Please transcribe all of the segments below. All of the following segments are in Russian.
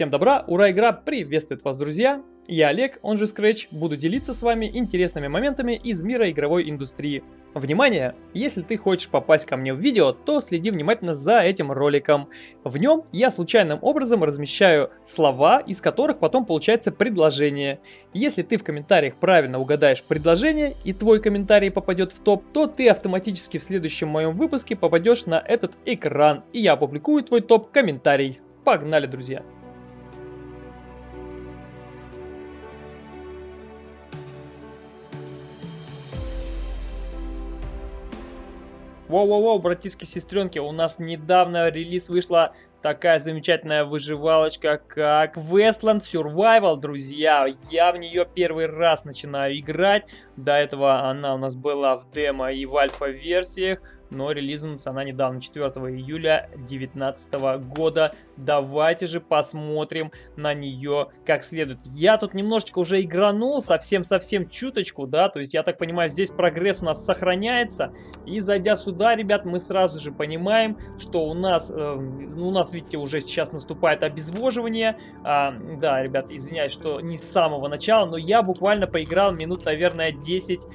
Всем добра, ура, игра приветствует вас, друзья! Я Олег, он же Scratch, буду делиться с вами интересными моментами из мира игровой индустрии. Внимание! Если ты хочешь попасть ко мне в видео, то следи внимательно за этим роликом. В нем я случайным образом размещаю слова, из которых потом получается предложение. Если ты в комментариях правильно угадаешь предложение и твой комментарий попадет в топ, то ты автоматически в следующем моем выпуске попадешь на этот экран, и я опубликую твой топ-комментарий. Погнали, друзья! Воу-воу-воу, братишки, сестренки, у нас недавно релиз вышла такая замечательная выживалочка, как Westland Survival, друзья. Я в нее первый раз начинаю играть. До этого она у нас была в демо и в альфа-версиях но релизнулась она недавно, 4 июля 2019 года. Давайте же посмотрим на нее как следует. Я тут немножечко уже игранул, совсем-совсем чуточку, да, то есть я так понимаю, здесь прогресс у нас сохраняется. И зайдя сюда, ребят, мы сразу же понимаем, что у нас, э, у нас, видите, уже сейчас наступает обезвоживание. А, да, ребят, извиняюсь, что не с самого начала, но я буквально поиграл минут, наверное, 10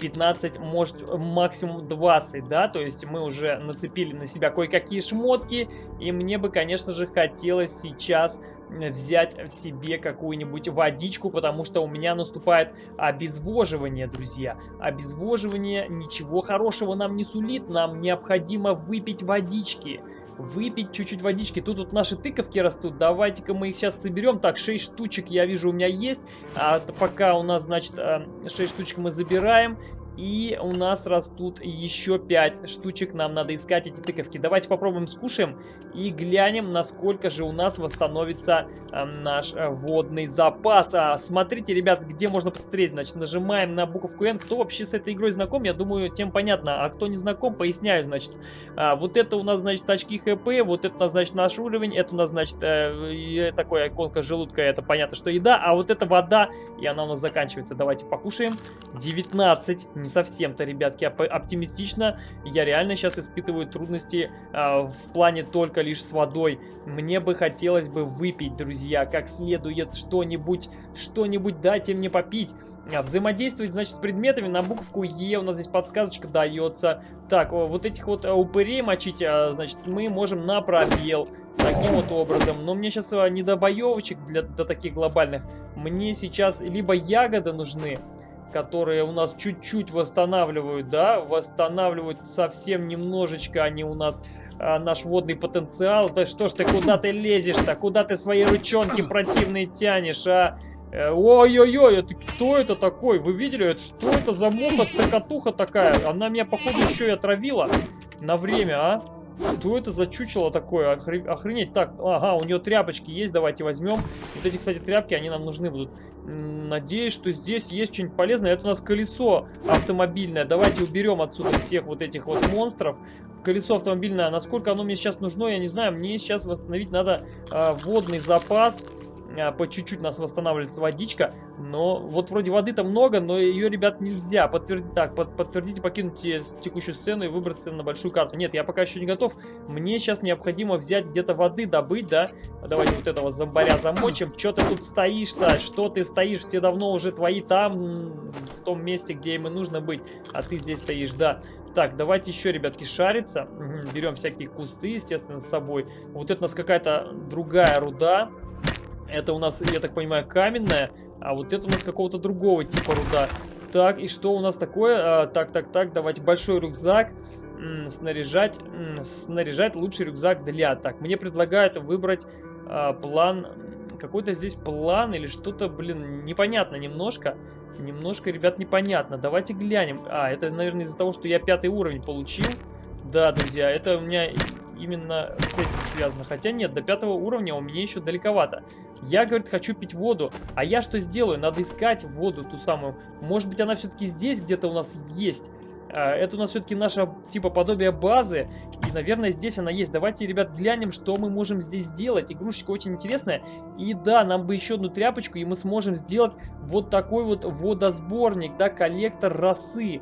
15, может максимум 20, да, то есть мы уже нацепили на себя кое-какие шмотки, и мне бы, конечно же, хотелось сейчас взять в себе какую-нибудь водичку, потому что у меня наступает обезвоживание, друзья. Обезвоживание ничего хорошего нам не сулит, нам необходимо выпить водички выпить чуть-чуть водички. Тут вот наши тыковки растут. Давайте-ка мы их сейчас соберем. Так, 6 штучек я вижу у меня есть. А пока у нас, значит, 6 э, штучек мы забираем. И у нас растут еще 5 штучек. Нам надо искать эти тыковки. Давайте попробуем скушаем и глянем, насколько же у нас восстановится э, наш э, водный запас. А, смотрите, ребят, где можно посмотреть. Значит, нажимаем на буковку N. Кто вообще с этой игрой знаком, я думаю, тем понятно. А кто не знаком, поясняю, значит. А, вот это у нас, значит, очки ХП. Вот это у нас, значит, наш уровень. Это у нас, значит, э, такое иконка желудка. Это понятно, что еда. А вот это вода, и она у нас заканчивается. Давайте покушаем. 19 не совсем-то, ребятки, оптимистично. Я реально сейчас испытываю трудности э, в плане только лишь с водой. Мне бы хотелось бы выпить, друзья, как следует что-нибудь, что-нибудь дайте мне попить. А, взаимодействовать, значит, с предметами на буковку Е у нас здесь подсказочка дается. Так, вот этих вот а, упырей мочить, значит, мы можем на пробел. Таким вот образом. Но мне сейчас не до боевочек для, до таких глобальных. Мне сейчас либо ягоды нужны, которые у нас чуть-чуть восстанавливают, да, восстанавливают совсем немножечко они у нас а, наш водный потенциал. Да что ж ты, куда ты лезешь-то? Куда ты свои ручонки противные тянешь, а? Э, ой-ой-ой, это кто это такой? Вы видели? Это, что это за муха, цокотуха такая? Она меня, походу, еще и отравила на время, а? Что это за чучело такое? Охренеть. Так, ага, у нее тряпочки есть, давайте возьмем. Вот эти, кстати, тряпки, они нам нужны будут. Надеюсь, что здесь есть что-нибудь полезное. Это у нас колесо автомобильное. Давайте уберем отсюда всех вот этих вот монстров. Колесо автомобильное, насколько оно мне сейчас нужно, я не знаю. Мне сейчас восстановить надо э, водный запас. По чуть-чуть нас восстанавливается водичка, но вот вроде воды-то много, но ее, ребят, нельзя. Подтвердить, так, под, подтвердите, покинуть текущую сцену и выбраться на большую карту. Нет, я пока еще не готов. Мне сейчас необходимо взять где-то воды, добыть, да? Давайте вот этого зомбаря замочим. Что ты тут стоишь-то? Что ты стоишь? Все давно уже твои там, в том месте, где им и нужно быть. А ты здесь стоишь, да. Так, давайте еще, ребятки, шариться. Берем всякие кусты, естественно, с собой. Вот это у нас какая-то другая руда. Это у нас, я так понимаю, каменная, а вот это у нас какого-то другого типа руда. Так, и что у нас такое? А, так, так, так, давайте большой рюкзак. М снаряжать, м снаряжать лучший рюкзак для. Так, мне предлагают выбрать а, план. Какой-то здесь план или что-то, блин, непонятно немножко. Немножко, ребят, непонятно. Давайте глянем. А, это, наверное, из-за того, что я пятый уровень получил. Да, друзья, это у меня именно с этим связано. Хотя нет, до пятого уровня у меня еще далековато. Я, говорит, хочу пить воду. А я что сделаю? Надо искать воду ту самую. Может быть, она все-таки здесь где-то у нас есть. А, это у нас все-таки наша, типа, подобие базы. И, наверное, здесь она есть. Давайте, ребят, глянем, что мы можем здесь сделать. Игрушечка очень интересная. И да, нам бы еще одну тряпочку, и мы сможем сделать вот такой вот водосборник, да, коллектор росы.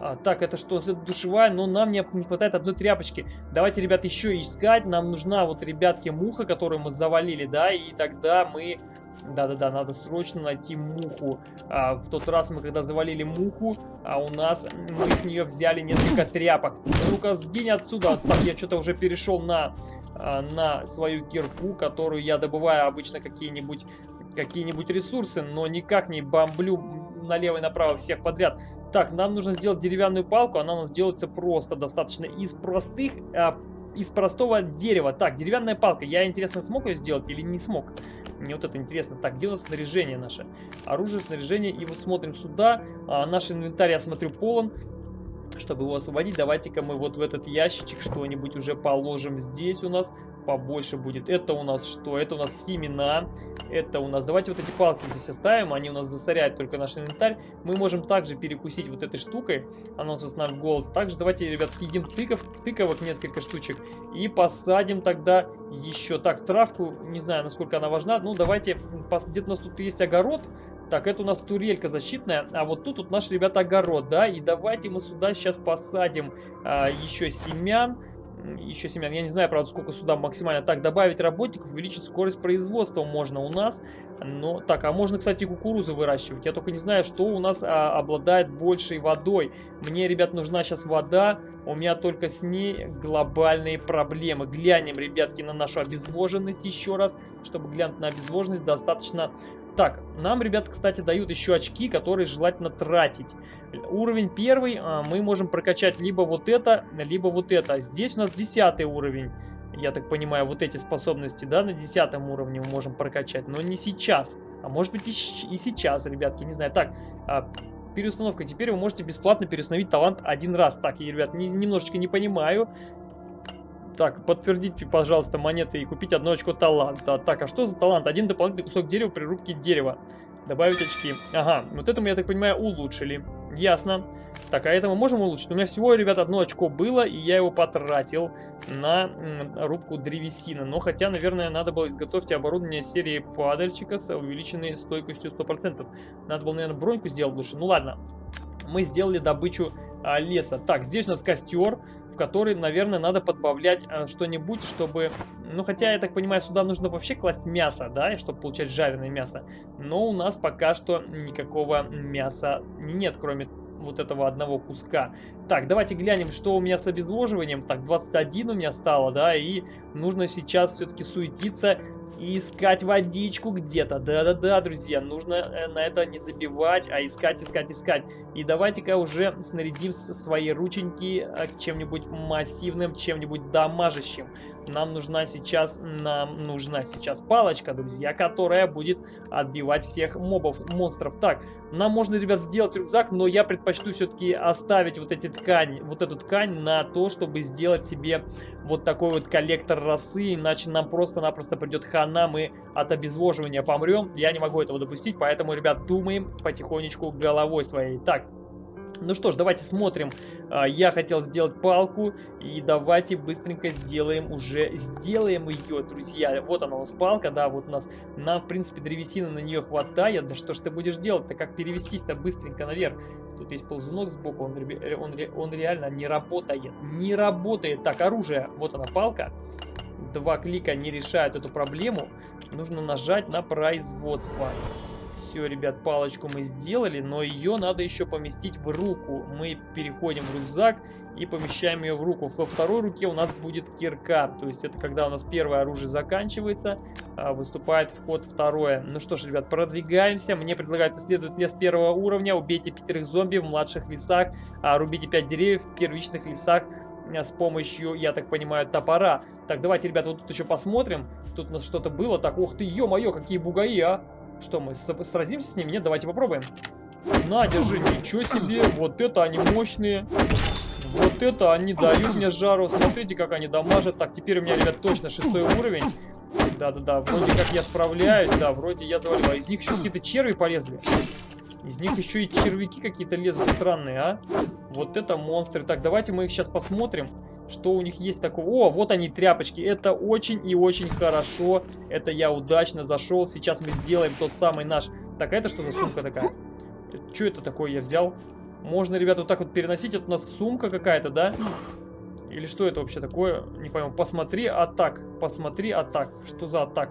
А, так, это что? Это душевая, но нам не, не хватает одной тряпочки. Давайте, ребят, еще искать. Нам нужна вот, ребятки, муха, которую мы завалили, да, и тогда мы... Да-да-да, надо срочно найти муху. А, в тот раз мы когда завалили муху, а у нас мы с нее взяли несколько тряпок. Ну-ка, сгинь отсюда. Так, я что-то уже перешел на, а, на свою кирку, которую я добываю обычно какие-нибудь какие-нибудь ресурсы, но никак не бомблю налево и направо всех подряд. Так, нам нужно сделать деревянную палку, она у нас делается просто достаточно из простых, а, из простого дерева. Так, деревянная палка, я, интересно, смог ее сделать или не смог? Мне вот это интересно. Так, где у нас снаряжение наше? Оружие, снаряжение, и вот смотрим сюда. А, наш инвентарь, я смотрю, полон. Чтобы его освободить, давайте-ка мы вот в этот ящичек что-нибудь уже положим здесь у нас побольше будет. Это у нас что? Это у нас семена. Это у нас... Давайте вот эти палки здесь оставим. Они у нас засоряют только наш инвентарь. Мы можем также перекусить вот этой штукой. Она у нас восстанавливает голод. Также давайте, ребят, съедим тыков, тыковок несколько штучек. И посадим тогда еще... Так, травку, не знаю, насколько она важна. Ну, давайте... Где-то у нас тут есть огород. Так, это у нас турелька защитная, а вот тут вот наш, ребята, огород, да, и давайте мы сюда сейчас посадим а, еще семян, еще семян. Я не знаю, правда, сколько сюда максимально. Так, добавить работников, увеличить скорость производства можно у нас. Но, так, а можно, кстати, кукурузу выращивать. Я только не знаю, что у нас а, обладает большей водой. Мне, ребят, нужна сейчас вода. У меня только с ней глобальные проблемы. Глянем, ребятки, на нашу обезвоженность еще раз. Чтобы глянуть на обезвоженность, достаточно так, нам, ребят, кстати, дают еще очки, которые желательно тратить. Уровень первый а, мы можем прокачать либо вот это, либо вот это. Здесь у нас десятый уровень. Я так понимаю, вот эти способности, да, на десятом уровне мы можем прокачать, но не сейчас. А может быть и, и сейчас, ребятки, не знаю. Так, а, переустановка. Теперь вы можете бесплатно переустановить талант один раз. Так, я, ребят, не, немножечко не понимаю. Так, подтвердите, пожалуйста, монеты и купить одно очко таланта. Так, а что за талант? Один дополнительный кусок дерева при рубке дерева. Добавить очки. Ага, вот это мы, я так понимаю, улучшили. Ясно. Так, а это мы можем улучшить? У меня всего, ребят, одно очко было, и я его потратил на рубку древесины. Но хотя, наверное, надо было изготовить оборудование серии падальщика с увеличенной стойкостью 100%. Надо было, наверное, броньку сделать лучше. Ну ладно. Мы сделали добычу а, леса. Так, здесь у нас костер который, наверное, надо подбавлять э, что-нибудь, чтобы... Ну, хотя, я так понимаю, сюда нужно вообще класть мясо, да, чтобы получать жареное мясо. Но у нас пока что никакого мяса нет, кроме вот этого одного куска. Так, давайте глянем, что у меня с обезвоживанием. Так, 21 у меня стало, да, и нужно сейчас все-таки суетиться и искать водичку где-то. Да-да-да, друзья, нужно э, на это не забивать, а искать, искать, искать. И давайте-ка уже снарядим свои рученьки э, чем-нибудь массивным, чем-нибудь дамажащим. Нам нужна сейчас, нам нужна сейчас палочка, друзья, которая будет отбивать всех мобов, монстров. Так, нам можно, ребят, сделать рюкзак, но я предпочту все-таки оставить вот эти ткани, вот эту ткань на то, чтобы сделать себе вот такой вот коллектор росы, иначе нам просто-напросто придет хана, мы от обезвоживания помрем. Я не могу этого допустить, поэтому, ребят, думаем потихонечку головой своей. Так, ну что ж, давайте смотрим. А, я хотел сделать палку, и давайте быстренько сделаем уже, сделаем ее, друзья. Вот она у нас палка, да, вот у нас, нам, в принципе, древесины на нее хватает. Да что ж ты будешь делать-то, как перевестись-то быстренько наверх? Тут есть ползунок сбоку, он, он, он реально не работает, не работает. Так, оружие, вот она палка. Два клика не решают эту проблему. Нужно нажать на производство. Все, ребят, палочку мы сделали, но ее надо еще поместить в руку. Мы переходим в рюкзак и помещаем ее в руку. Во второй руке у нас будет кирка, то есть это когда у нас первое оружие заканчивается, а, выступает вход второе. Ну что ж, ребят, продвигаемся. Мне предлагают исследовать лес первого уровня, убейте пятерых зомби в младших лесах, а, рубите пять деревьев в первичных лесах а, с помощью, я так понимаю, топора. Так, давайте, ребят, вот тут еще посмотрим. Тут у нас что-то было. Так, ух ты, ё-моё, какие бугаи, а! Что, мы сразимся с ними? Нет, давайте попробуем. На, держи, ничего себе. Вот это они мощные. Вот это они дают мне жару. Смотрите, как они дамажат. Так, теперь у меня, ребят, точно шестой уровень. Да-да-да, вроде как я справляюсь. Да, вроде я завалил. А из них еще какие-то черви полезли. Из них еще и червяки какие-то лезут странные, а? Вот это монстры. Так, давайте мы их сейчас посмотрим. Что у них есть такого? О, вот они, тряпочки. Это очень и очень хорошо. Это я удачно зашел. Сейчас мы сделаем тот самый наш... Так, а это что за сумка такая? Что это такое я взял? Можно, ребята, вот так вот переносить. Это у нас сумка какая-то, да? Или что это вообще такое? Не пойму. Посмотри атак. Посмотри атак. Что за атак?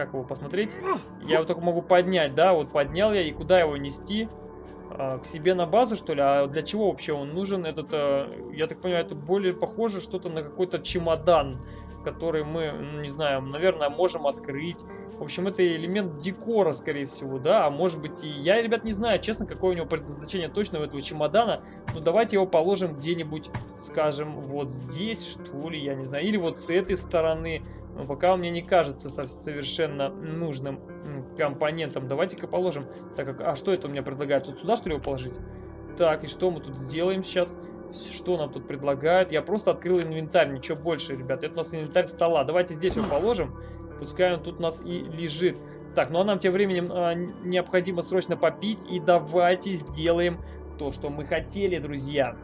Как его посмотреть? Я его только могу поднять, да? Вот поднял я. И куда его нести? А, к себе на базу, что ли? А для чего вообще он нужен? Этот, а, я так понимаю, это более похоже что-то на какой-то чемодан который мы, не знаю, наверное, можем открыть. В общем, это элемент декора, скорее всего, да, а может быть и... Я, ребят, не знаю, честно, какое у него предназначение точно у этого чемодана, но давайте его положим где-нибудь, скажем, вот здесь, что ли, я не знаю, или вот с этой стороны. Но пока мне не кажется совершенно нужным компонентом. Давайте-ка положим. Так как, а что это у меня предлагает? Тут сюда, что ли, его положить? Так, и что мы тут сделаем сейчас? Что нам тут предлагают? Я просто открыл инвентарь, ничего больше, ребят. Это у нас инвентарь стола. Давайте здесь его положим. Пускай он тут у нас и лежит. Так, ну а нам тем временем а, необходимо срочно попить. И давайте сделаем то, что мы хотели, друзья.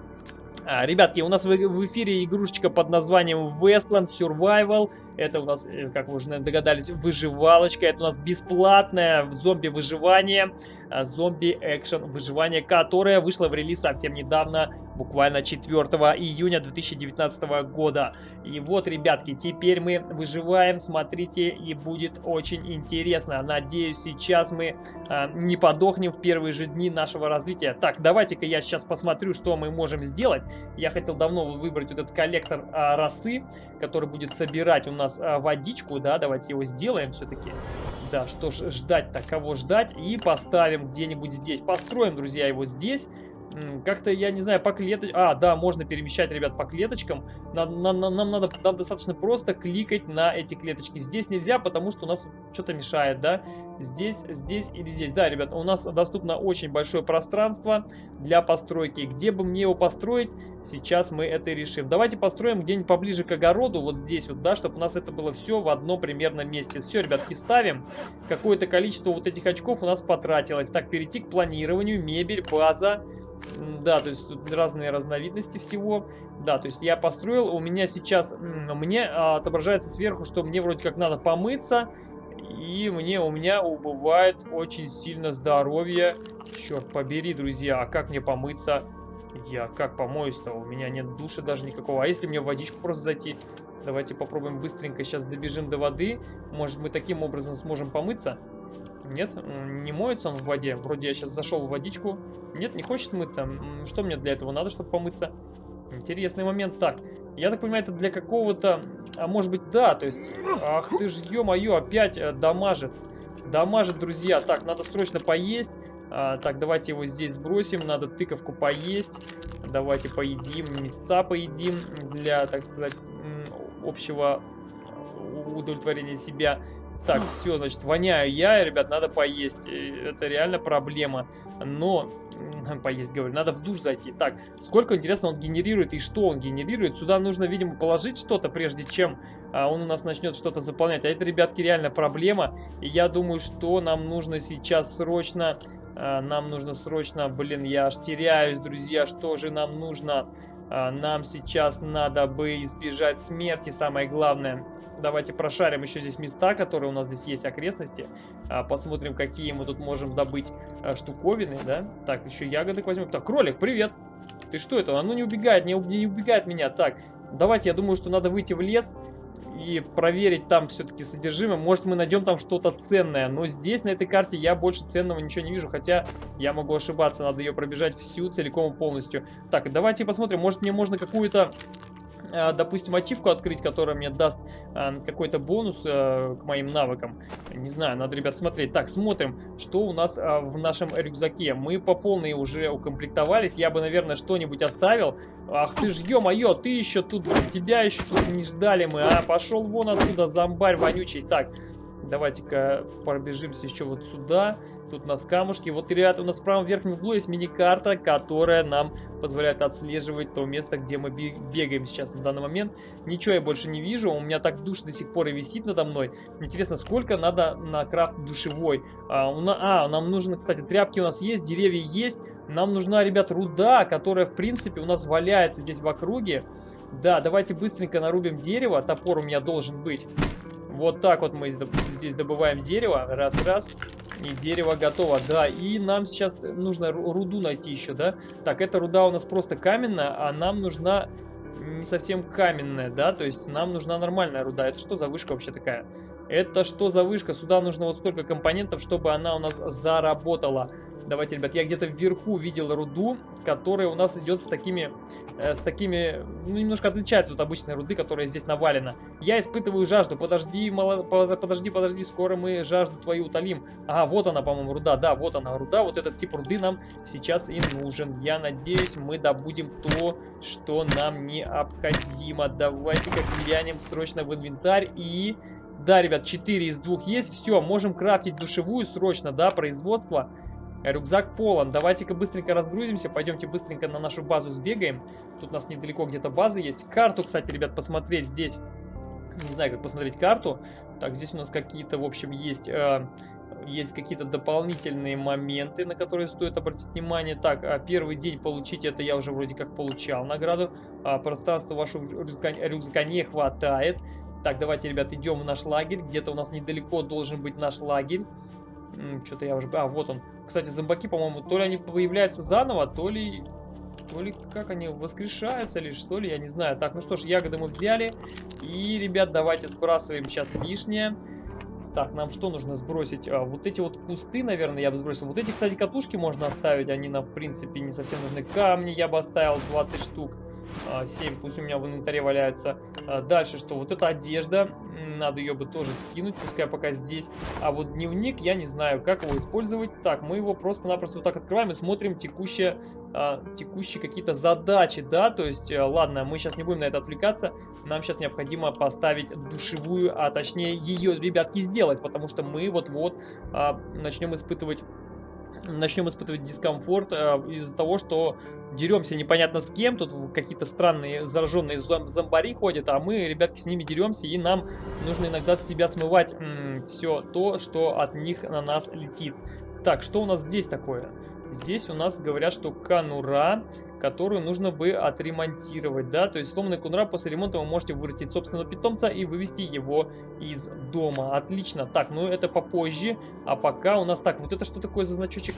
А, ребятки, у нас в, в эфире игрушечка под названием Westland Survival. Это у нас, э, как вы уже наверное, догадались, выживалочка. Это у нас бесплатное зомби-выживание, а, зомби-экшен выживание, которое вышло в релиз совсем недавно, буквально 4 июня 2019 года. И вот, ребятки, теперь мы выживаем, смотрите, и будет очень интересно. Надеюсь, сейчас мы а, не подохнем в первые же дни нашего развития. Так, давайте-ка я сейчас посмотрю, что мы можем сделать. Я хотел давно выбрать этот коллектор а, росы, который будет собирать у нас а, водичку, да, давайте его сделаем все-таки. Да, что ж, ждать-то, кого ждать, и поставим где-нибудь здесь. Построим, друзья, его здесь. Как-то, я не знаю, по клеточкам... А, да, можно перемещать, ребят, по клеточкам. Нам, нам, нам, надо, нам достаточно просто кликать на эти клеточки. Здесь нельзя, потому что у нас что-то мешает, да? Здесь, здесь или здесь. Да, ребят, у нас доступно очень большое пространство для постройки. Где бы мне его построить, сейчас мы это и решим. Давайте построим где-нибудь поближе к огороду, вот здесь вот, да, чтобы у нас это было все в одном примерном месте. Все, ребятки, ставим. Какое-то количество вот этих очков у нас потратилось. Так, перейти к планированию, мебель, база. Да, то есть тут разные разновидности всего. Да, то есть я построил, у меня сейчас, мне а, отображается сверху, что мне вроде как надо помыться. И мне, у меня убывает очень сильно здоровье. Черт побери, друзья, а как мне помыться? Я как помоюсь-то? У меня нет души даже никакого. А если мне в водичку просто зайти? Давайте попробуем быстренько сейчас добежим до воды. Может мы таким образом сможем помыться? Нет, не моется он в воде. Вроде я сейчас зашел в водичку. Нет, не хочет мыться. Что мне для этого надо, чтобы помыться? Интересный момент. Так, я так понимаю, это для какого-то... А может быть, да, то есть... Ах ты ж, ё-моё, опять э, дамажит. Дамажит, друзья. Так, надо срочно поесть. А, так, давайте его здесь сбросим. Надо тыковку поесть. Давайте поедим, мясца поедим для, так сказать, общего удовлетворения себя. Так, все, значит, воняю я, ребят, надо поесть. Это реально проблема. Но, поесть, говорю, надо в душ зайти. Так, сколько, интересно, он генерирует и что он генерирует? Сюда нужно, видимо, положить что-то, прежде чем а, он у нас начнет что-то заполнять. А это, ребятки, реально проблема. И я думаю, что нам нужно сейчас срочно... А, нам нужно срочно... Блин, я аж теряюсь, друзья. Что же нам нужно? А, нам сейчас надо бы избежать смерти, самое главное. Давайте прошарим еще здесь места, которые у нас здесь есть, окрестности. А, посмотрим, какие мы тут можем добыть а, штуковины, да. Так, еще ягодок возьмем. Так, кролик, привет! Ты что это? Оно не убегает, не убегает меня. Так, давайте, я думаю, что надо выйти в лес и проверить там все-таки содержимое. Может, мы найдем там что-то ценное. Но здесь, на этой карте, я больше ценного ничего не вижу. Хотя я могу ошибаться. Надо ее пробежать всю целиком полностью. Так, давайте посмотрим. Может, мне можно какую-то допустим, ачивку открыть, которая мне даст э, какой-то бонус э, к моим навыкам. Не знаю, надо, ребят, смотреть. Так, смотрим, что у нас в нашем рюкзаке. Мы по полной уже укомплектовались. Я бы, наверное, что-нибудь оставил. Ах ты ж, ё-моё, ты еще тут, тебя еще тут не ждали мы, а? Пошел вон отсюда, зомбарь вонючий. Так, Давайте-ка пробежимся еще вот сюда. Тут у нас камушки. Вот, ребята, у нас в правом верхнем углу есть мини-карта, которая нам позволяет отслеживать то место, где мы бегаем сейчас на данный момент. Ничего я больше не вижу. У меня так душ до сих пор и висит надо мной. Интересно, сколько надо на крафт душевой? А, у на... а, нам нужно, кстати, тряпки у нас есть, деревья есть. Нам нужна, ребят, руда, которая, в принципе, у нас валяется здесь в округе. Да, давайте быстренько нарубим дерево. Топор у меня должен быть. Вот так вот мы здесь добываем дерево. Раз-раз. И дерево готово. Да, и нам сейчас нужно руду найти еще, да? Так, эта руда у нас просто каменная, а нам нужна не совсем каменная, да? То есть нам нужна нормальная руда. Это что за вышка вообще такая? Это что за вышка? Сюда нужно вот столько компонентов, чтобы она у нас заработала. Давайте, ребят, я где-то вверху видел руду, которая у нас идет с такими, э, с такими, ну, немножко отличается от обычной руды, которая здесь навалена. Я испытываю жажду. Подожди, мало, подожди, подожди, скоро мы жажду твою утолим. А, вот она, по-моему, руда. Да, вот она, руда. Вот этот тип руды нам сейчас и нужен. Я надеюсь, мы добудем то, что нам необходимо. Давайте-ка глянем срочно в инвентарь и... Да, ребят, 4 из 2 есть. Все, можем крафтить душевую срочно, да, производство. Рюкзак полон. Давайте-ка быстренько разгрузимся. Пойдемте быстренько на нашу базу сбегаем. Тут у нас недалеко где-то база есть. Карту, кстати, ребят, посмотреть здесь. Не знаю, как посмотреть карту. Так, здесь у нас какие-то, в общем, есть... Э, есть какие-то дополнительные моменты, на которые стоит обратить внимание. Так, а первый день получить это я уже вроде как получал награду. А, пространства вашего рюкзака не хватает. Так, давайте, ребят, идем в наш лагерь. Где-то у нас недалеко должен быть наш лагерь. Что-то я уже... А, вот он. Кстати, зомбаки, по-моему, то ли они появляются заново, то ли... То ли как они воскрешаются или что ли, я не знаю. Так, ну что ж, ягоды мы взяли. И, ребят, давайте сбрасываем сейчас лишнее. Так, нам что нужно сбросить? А, вот эти вот кусты, наверное, я бы сбросил. Вот эти, кстати, катушки можно оставить. Они нам, в принципе, не совсем нужны. Камни я бы оставил 20 штук. 7 а, пусть у меня в инвентаре валяются. А, дальше что? Вот эта одежда, надо ее бы тоже скинуть, пускай пока здесь. А вот дневник, я не знаю, как его использовать. Так, мы его просто-напросто вот так открываем и смотрим текущие, а, текущие какие-то задачи, да, то есть, а, ладно, мы сейчас не будем на это отвлекаться, нам сейчас необходимо поставить душевую, а точнее ее, ребятки, сделать, потому что мы вот-вот начнем испытывать начнем испытывать дискомфорт э, из-за того, что деремся непонятно с кем, тут какие-то странные зараженные зом зомбари ходят, а мы, ребятки, с ними деремся, и нам нужно иногда с себя смывать все то, что от них на нас летит. Так, что у нас здесь такое? Здесь у нас говорят, что канура которую нужно бы отремонтировать, да, то есть сломанный кунра после ремонта вы можете вырастить собственного питомца и вывести его из дома. Отлично. Так, ну это попозже, а пока у нас, так, вот это что такое за значочек?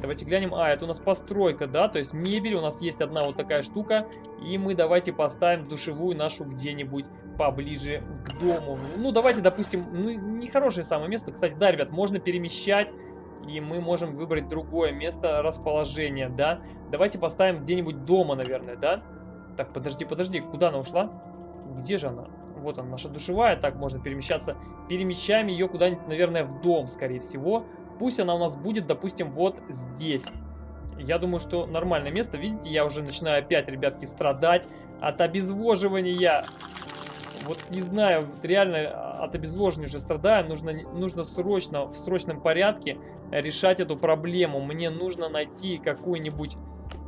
Давайте глянем. А, это у нас постройка, да, то есть мебель, у нас есть одна вот такая штука, и мы давайте поставим душевую нашу где-нибудь поближе к дому. Ну, давайте, допустим, ну, нехорошее самое место, кстати, да, ребят, можно перемещать и мы можем выбрать другое место расположения, да. Давайте поставим где-нибудь дома, наверное, да. Так, подожди, подожди, куда она ушла? Где же она? Вот она, наша душевая, так можно перемещаться. Перемещаем ее куда-нибудь, наверное, в дом, скорее всего. Пусть она у нас будет, допустим, вот здесь. Я думаю, что нормальное место. Видите, я уже начинаю опять, ребятки, страдать от обезвоживания. Вот не знаю, вот реально от обезвоживания уже страдаю. Нужно, нужно срочно, в срочном порядке решать эту проблему. Мне нужно найти какую-нибудь...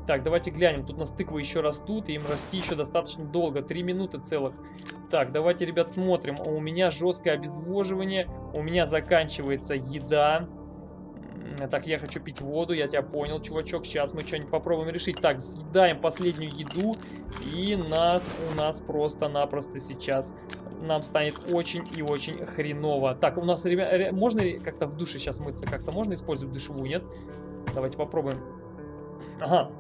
Так, давайте глянем. Тут у нас тыквы еще растут, и им расти еще достаточно долго. Три минуты целых. Так, давайте, ребят, смотрим. У меня жесткое обезвоживание. У меня заканчивается еда. Так, я хочу пить воду, я тебя понял, чувачок. Сейчас мы что-нибудь попробуем решить. Так, съедаем последнюю еду, и нас у нас просто-напросто сейчас нам станет очень и очень хреново. Так, у нас, ребят, можно как-то в душе сейчас мыться? Как-то можно использовать душевую, нет? Давайте попробуем. Ага,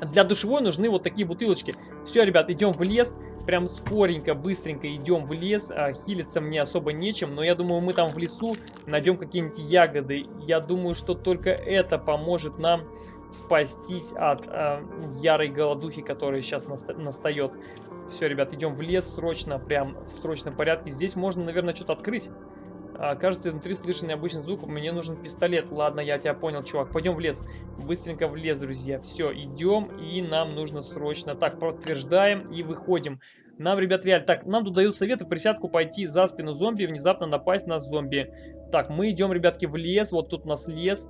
для душевой нужны вот такие бутылочки. Все, ребят, идем в лес. Прям скоренько, быстренько идем в лес. А, хилиться мне особо нечем. Но я думаю, мы там в лесу найдем какие-нибудь ягоды. Я думаю, что только это поможет нам спастись от э, ярой голодухи, которая сейчас наста настает. Все, ребят, идем в лес срочно, прям в срочном порядке. Здесь можно, наверное, что-то открыть. А, кажется, внутри слышен необычный звук. Мне нужен пистолет. Ладно, я тебя понял, чувак. Пойдем в лес. Быстренько в лес, друзья. Все, идем. И нам нужно срочно. Так, подтверждаем и выходим. Нам, ребят, реально... Так, нам тут дают советы присядку пойти за спину зомби и внезапно напасть на зомби. Так, мы идем, ребятки, в лес. Вот тут у нас лес.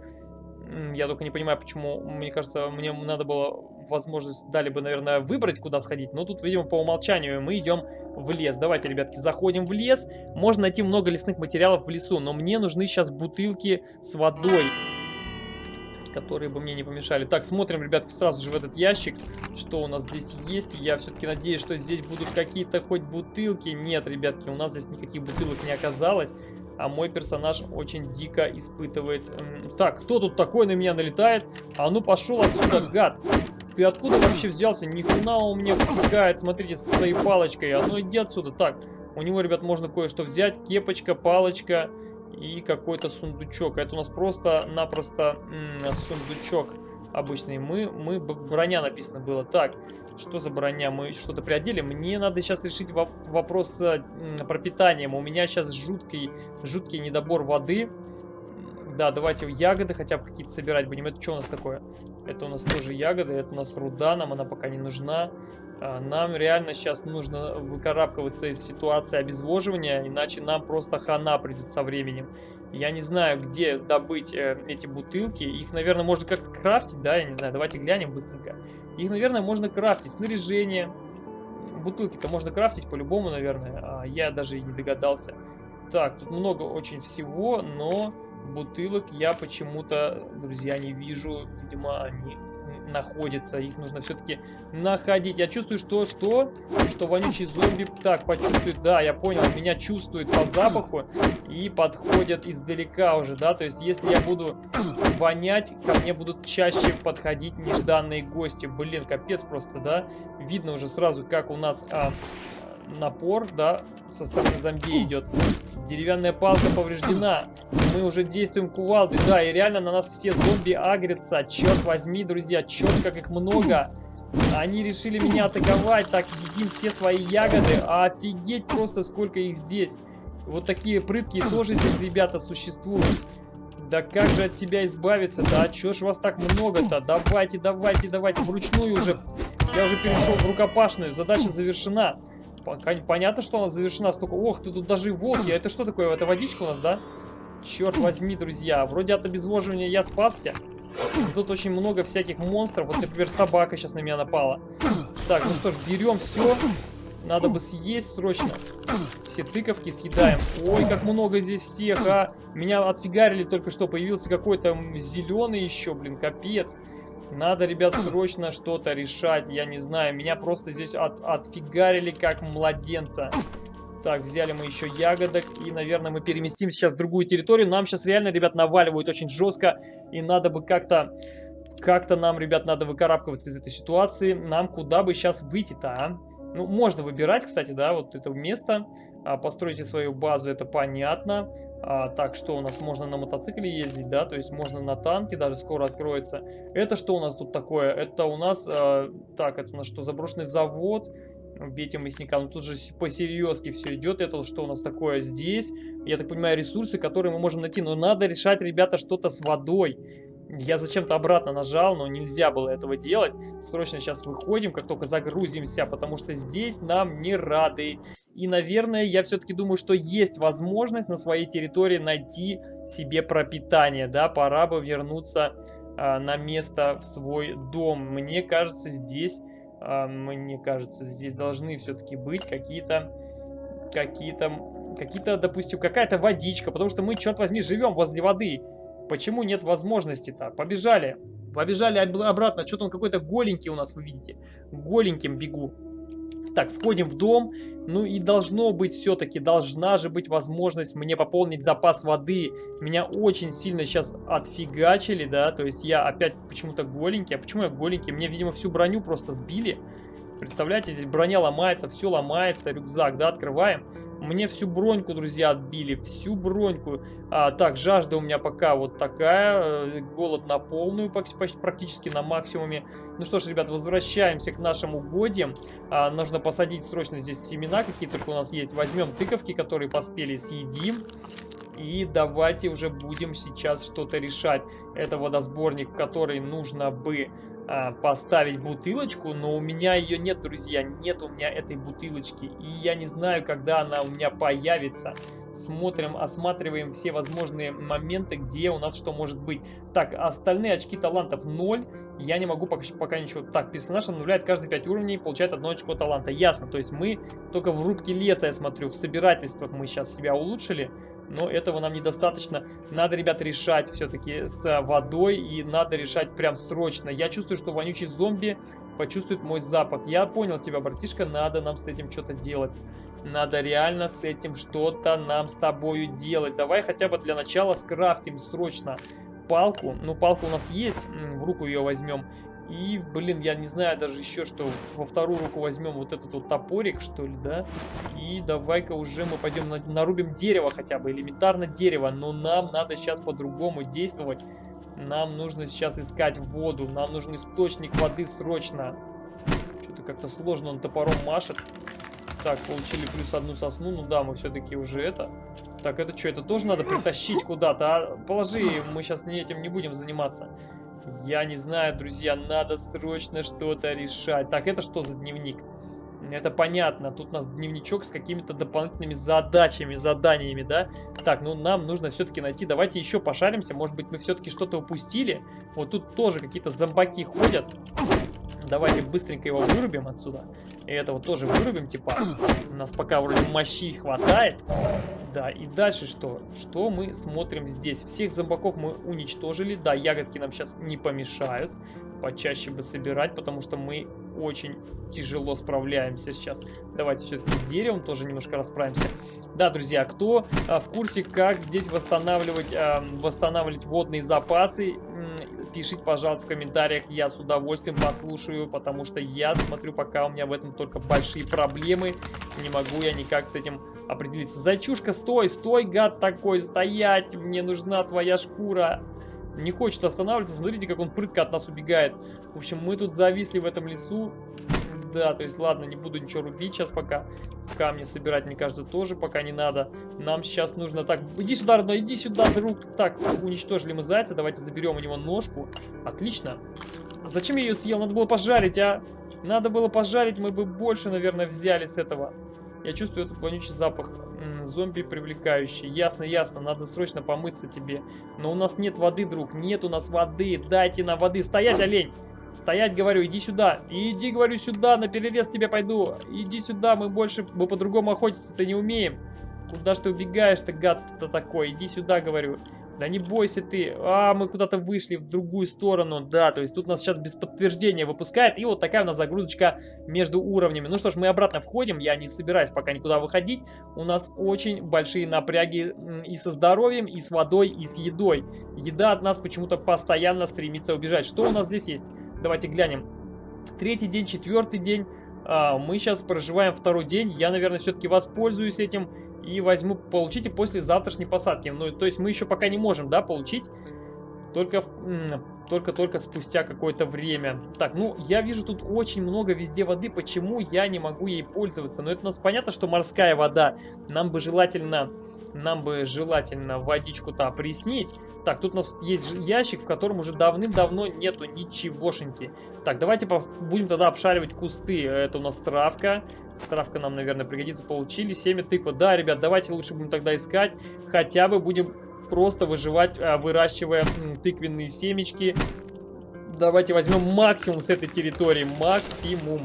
Я только не понимаю, почему, мне кажется, мне надо было возможность, дали бы, наверное, выбрать, куда сходить. Но тут, видимо, по умолчанию мы идем в лес. Давайте, ребятки, заходим в лес. Можно найти много лесных материалов в лесу, но мне нужны сейчас бутылки с водой. которые бы мне не помешали. Так, смотрим, ребятки, сразу же в этот ящик, что у нас здесь есть. Я все-таки надеюсь, что здесь будут какие-то хоть бутылки. Нет, ребятки, у нас здесь никаких бутылок не оказалось. А мой персонаж очень дико испытывает... Так, кто тут такой на меня налетает? А ну пошел отсюда, гад! Ты откуда вообще взялся? Ни хрена он мне всекает, смотрите, со своей палочкой. А ну иди отсюда. Так, у него, ребят, можно кое-что взять. Кепочка, палочка и какой-то сундучок. Это у нас просто-напросто сундучок обычный. Мы, мы, броня написано было. Так, что за броня? Мы что-то приодели? Мне надо сейчас решить воп вопрос с пропитанием. У меня сейчас жуткий, жуткий недобор воды. Да, давайте ягоды хотя бы какие-то собирать будем. Это что у нас такое? Это у нас тоже ягоды, это у нас руда, нам она пока не нужна. А, нам реально сейчас нужно выкарабкиваться из ситуации обезвоживания, иначе нам просто хана придет со временем. Я не знаю, где добыть э, эти бутылки. Их, наверное, можно как-то крафтить, да? Я не знаю, давайте глянем быстренько. Их, наверное, можно крафтить. Снаряжение. Бутылки-то можно крафтить по-любому, наверное. А я даже и не догадался. Так, тут много очень всего, но бутылок я почему-то, друзья, не вижу. Видимо, они находятся. Их нужно все-таки находить. Я чувствую, что, что? Что вонючий зомби, так, почувствует, да, я понял, меня чувствует по запаху и подходят издалека уже, да, то есть если я буду вонять, ко мне будут чаще подходить нежданные гости. Блин, капец просто, да, видно уже сразу, как у нас а, напор, да, со стороны зомби идет. Деревянная палка повреждена. Мы уже действуем кувалдой. Да, и реально на нас все зомби агрятся. Черт возьми, друзья, черт, как их много. Они решили меня атаковать. Так, едим все свои ягоды. Офигеть просто, сколько их здесь. Вот такие прыткие тоже здесь, ребята, существуют. Да как же от тебя избавиться? Да чё ж вас так много-то? Давайте, давайте, давайте. Вручную уже. Я уже перешел в рукопашную. Задача завершена. Понятно, что она завершена столько... Ох, ты тут даже и волки. А это что такое? Это водичка у нас, да? Черт возьми, друзья. Вроде от обезвоживания я спасся. Тут очень много всяких монстров. Вот, например, собака сейчас на меня напала. Так, ну что ж, берем все. Надо бы съесть срочно. Все тыковки съедаем. Ой, как много здесь всех, а. Меня отфигарили только что. Появился какой-то зеленый еще, блин, капец. Надо, ребят, срочно что-то решать. Я не знаю, меня просто здесь от, отфигарили как младенца. Так, взяли мы еще ягодок. И, наверное, мы переместим сейчас в другую территорию. Нам сейчас реально, ребят, наваливают очень жестко. И надо бы как-то... Как-то нам, ребят, надо выкарабкиваться из этой ситуации. Нам куда бы сейчас выйти-то, а? Ну, можно выбирать, кстати, да, вот это место. А, постройте свою базу, это понятно. А, так, что у нас? Можно на мотоцикле ездить, да? То есть можно на танке, даже скоро откроется. Это что у нас тут такое? Это у нас... А, так, это у нас что? Заброшенный завод. Бейте мясника. Ну тут же по-серьезки все идет. Это что у нас такое здесь? Я так понимаю, ресурсы, которые мы можем найти. Но надо решать, ребята, что-то с водой. Я зачем-то обратно нажал, но нельзя было этого делать. Срочно сейчас выходим, как только загрузимся, потому что здесь нам не рады. И, наверное, я все-таки думаю, что есть возможность на своей территории найти себе пропитание. Да, пора бы вернуться а, на место в свой дом. Мне кажется, здесь, а, мне кажется, здесь должны все-таки быть какие-то какие-то, какие-то, допустим, какая-то водичка, потому что мы, черт возьми, живем возле воды. Почему нет возможности-то? Побежали. Побежали обратно. Что-то он какой-то голенький у нас, вы видите. Голеньким бегу. Так, входим в дом. Ну и должно быть все-таки, должна же быть возможность мне пополнить запас воды. Меня очень сильно сейчас отфигачили, да. То есть я опять почему-то голенький. А почему я голенький? Мне, видимо, всю броню просто сбили. Представляете, здесь броня ломается, все ломается, рюкзак, да, открываем. Мне всю броньку, друзья, отбили, всю броньку. А, так, жажда у меня пока вот такая, э, голод на полную, почти, практически на максимуме. Ну что ж, ребят, возвращаемся к нашим угодьям. А, нужно посадить срочно здесь семена, какие только у нас есть. Возьмем тыковки, которые поспели, съедим. И давайте уже будем сейчас что-то решать. Это водосборник, в который нужно бы а, поставить бутылочку, но у меня ее нет, друзья, нет у меня этой бутылочки, и я не знаю, когда она у меня появится. Смотрим, осматриваем все возможные моменты, где у нас что может быть. Так, остальные очки талантов 0, я не могу пока, пока ничего. Так, персонаж обновляет каждые 5 уровней, получает одно очко таланта. Ясно, то есть мы только в рубке леса, я смотрю, в собирательствах мы сейчас себя улучшили, но это этого нам недостаточно. Надо, ребят, решать все-таки с водой, и надо решать прям срочно. Я чувствую, что вонючий зомби почувствует мой запах. Я понял тебя, братишка, надо нам с этим что-то делать. Надо реально с этим что-то нам с тобою делать. Давай хотя бы для начала скрафтим срочно палку. Ну, палка у нас есть, в руку ее возьмем. И, блин, я не знаю даже еще, что во вторую руку возьмем вот этот вот топорик, что ли, да? И давай-ка уже мы пойдем на, нарубим дерево хотя бы, элементарно дерево. Но нам надо сейчас по-другому действовать. Нам нужно сейчас искать воду, нам нужен источник воды срочно. Что-то как-то сложно, он топором машет. Так, получили плюс одну сосну. Ну да, мы все-таки уже это... Так, это что, это тоже надо притащить куда-то? А? Положи, мы сейчас этим не будем заниматься. Я не знаю, друзья, надо срочно что-то решать. Так, это что за дневник? Это понятно. Тут у нас дневничок с какими-то дополнительными задачами, заданиями, да? Так, ну нам нужно все-таки найти. Давайте еще пошаримся. Может быть, мы все-таки что-то упустили. Вот тут тоже какие-то зомбаки ходят. Давайте быстренько его вырубим отсюда. И этого тоже вырубим, типа. У нас пока вроде мощи хватает. Да, и дальше что? Что мы смотрим здесь? Всех зомбаков мы уничтожили. Да, ягодки нам сейчас не помешают. Почаще бы собирать, потому что мы очень тяжело справляемся сейчас. Давайте все-таки с деревом тоже немножко расправимся. Да, друзья, кто а, в курсе, как здесь восстанавливать, а, восстанавливать водные запасы, пишите, пожалуйста, в комментариях. Я с удовольствием послушаю, потому что я смотрю, пока у меня в этом только большие проблемы. Не могу я никак с этим определиться. Зайчушка, стой, стой, гад такой, стоять, мне нужна твоя шкура. Не хочет останавливаться, смотрите, как он прытко от нас убегает. В общем, мы тут зависли в этом лесу. Да, то есть, ладно, не буду ничего рубить сейчас пока. Камни собирать, мне кажется, тоже пока не надо. Нам сейчас нужно... Так, иди сюда, родной, иди сюда, друг. Так, уничтожили мы зайца, давайте заберем у него ножку. Отлично. Зачем я ее съел? Надо было пожарить, а? Надо было пожарить, мы бы больше, наверное, взяли с этого. Я чувствую этот вонючий запах. зомби привлекающий. Ясно, ясно. Надо срочно помыться тебе. Но у нас нет воды, друг. Нет у нас воды. Дайте нам воды. Стоять, олень! Стоять, говорю, иди сюда. Иди, говорю, сюда, на перерез тебе пойду. Иди сюда, мы больше, мы по-другому охотиться-то не умеем. Куда ж ты убегаешь-то, гад-то такой? Иди сюда, говорю. Да не бойся ты. А, мы куда-то вышли в другую сторону. Да, то есть тут нас сейчас без подтверждения выпускает. И вот такая у нас загрузочка между уровнями. Ну что ж, мы обратно входим. Я не собираюсь пока никуда выходить. У нас очень большие напряги и со здоровьем, и с водой, и с едой. Еда от нас почему-то постоянно стремится убежать. Что у нас здесь есть? Давайте глянем. Третий день, четвертый день. А, мы сейчас проживаем второй день. Я, наверное, все-таки воспользуюсь этим и возьму, получите после завтрашней посадки. Ну, то есть мы еще пока не можем, да, получить. Только, только-только спустя какое-то время. Так, ну, я вижу тут очень много везде воды. Почему я не могу ей пользоваться? Но ну, это у нас понятно, что морская вода. Нам бы желательно, нам бы желательно водичку-то опреснить. Так, тут у нас есть ящик, в котором уже давным-давно нету ничегошеньки. Так, давайте будем тогда обшаривать кусты. Это у нас травка. Травка нам, наверное, пригодится. Получили семя тыква. Да, ребят, давайте лучше будем тогда искать. Хотя бы будем просто выживать, а, выращивая тыквенные семечки. Давайте возьмем максимум с этой территории. Максимум.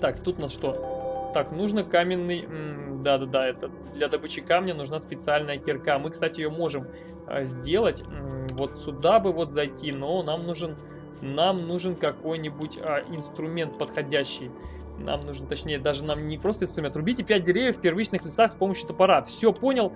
Так, тут у нас что? Так, нужно каменный... Да-да-да, это для добычи камня нужна специальная кирка. Мы, кстати, ее можем а, сделать. Вот сюда бы вот зайти, но нам нужен... Нам нужен какой-нибудь а, инструмент подходящий. Нам нужен, точнее, даже нам не просто инструмент. Рубите 5 деревьев в первичных лесах с помощью топора. Все, понял?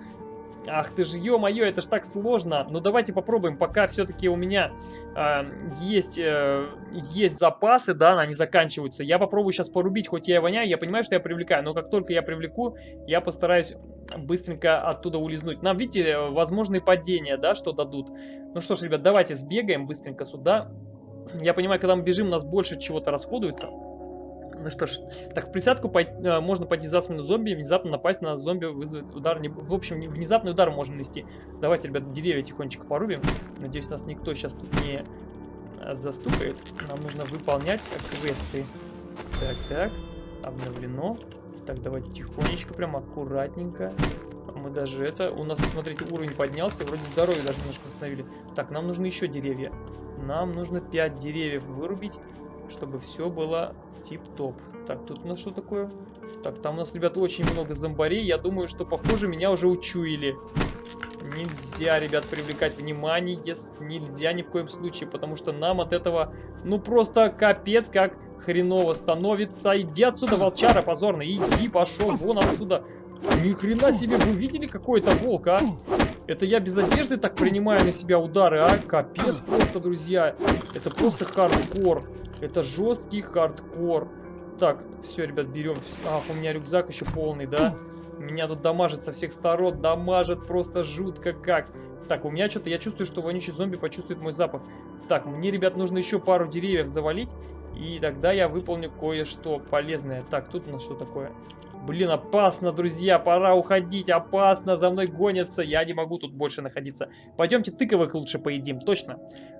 Ах ты ж, ё-моё, это ж так сложно. Ну давайте попробуем, пока все-таки у меня э, есть, э, есть запасы, да, они заканчиваются. Я попробую сейчас порубить, хоть я и воняю, я понимаю, что я привлекаю, но как только я привлеку, я постараюсь быстренько оттуда улизнуть. Нам, видите, возможные падения, да, что дадут. Ну что ж, ребят, давайте сбегаем быстренько сюда. Я понимаю, когда мы бежим, у нас больше чего-то расходуется. Ну что ж, так в присядку пой э, можно пойти за спину зомби, внезапно напасть на зомби, вызвать удар. Не... В общем, внезапный удар можем нанести. Давайте, ребят, деревья тихонечко порубим. Надеюсь, нас никто сейчас тут не э, застукает. Нам нужно выполнять квесты. Так, так, обновлено. Так, давайте тихонечко, прям аккуратненько. Мы даже это... У нас, смотрите, уровень поднялся, вроде здоровье даже немножко восстановили. Так, нам нужны еще деревья. Нам нужно 5 деревьев вырубить. Чтобы все было тип-топ. Так, тут у нас что такое? Так, там у нас, ребят, очень много зомбарей. Я думаю, что, похоже, меня уже учуяли. Нельзя, ребят, привлекать внимание. Нельзя ни в коем случае, потому что нам от этого, ну, просто капец, как хреново становится. Иди отсюда, волчара позорный. Иди, пошел вон отсюда. Ни хрена себе, вы видели какой-то волк, а? Это я без одежды так принимаю на себя удары, а? Капец просто, друзья. Это просто хардкор. Это жесткий хардкор. Так, все, ребят, берем. Ах, у меня рюкзак еще полный, да? Меня тут дамажит со всех сторон. Дамажит просто жутко как. Так, у меня что-то, я чувствую, что вонючий зомби почувствует мой запах. Так, мне, ребят, нужно еще пару деревьев завалить. И тогда я выполню кое-что полезное. Так, тут у нас что такое? Блин, опасно, друзья, пора уходить, опасно, за мной гонятся, я не могу тут больше находиться. Пойдемте тыковых лучше поедим, точно.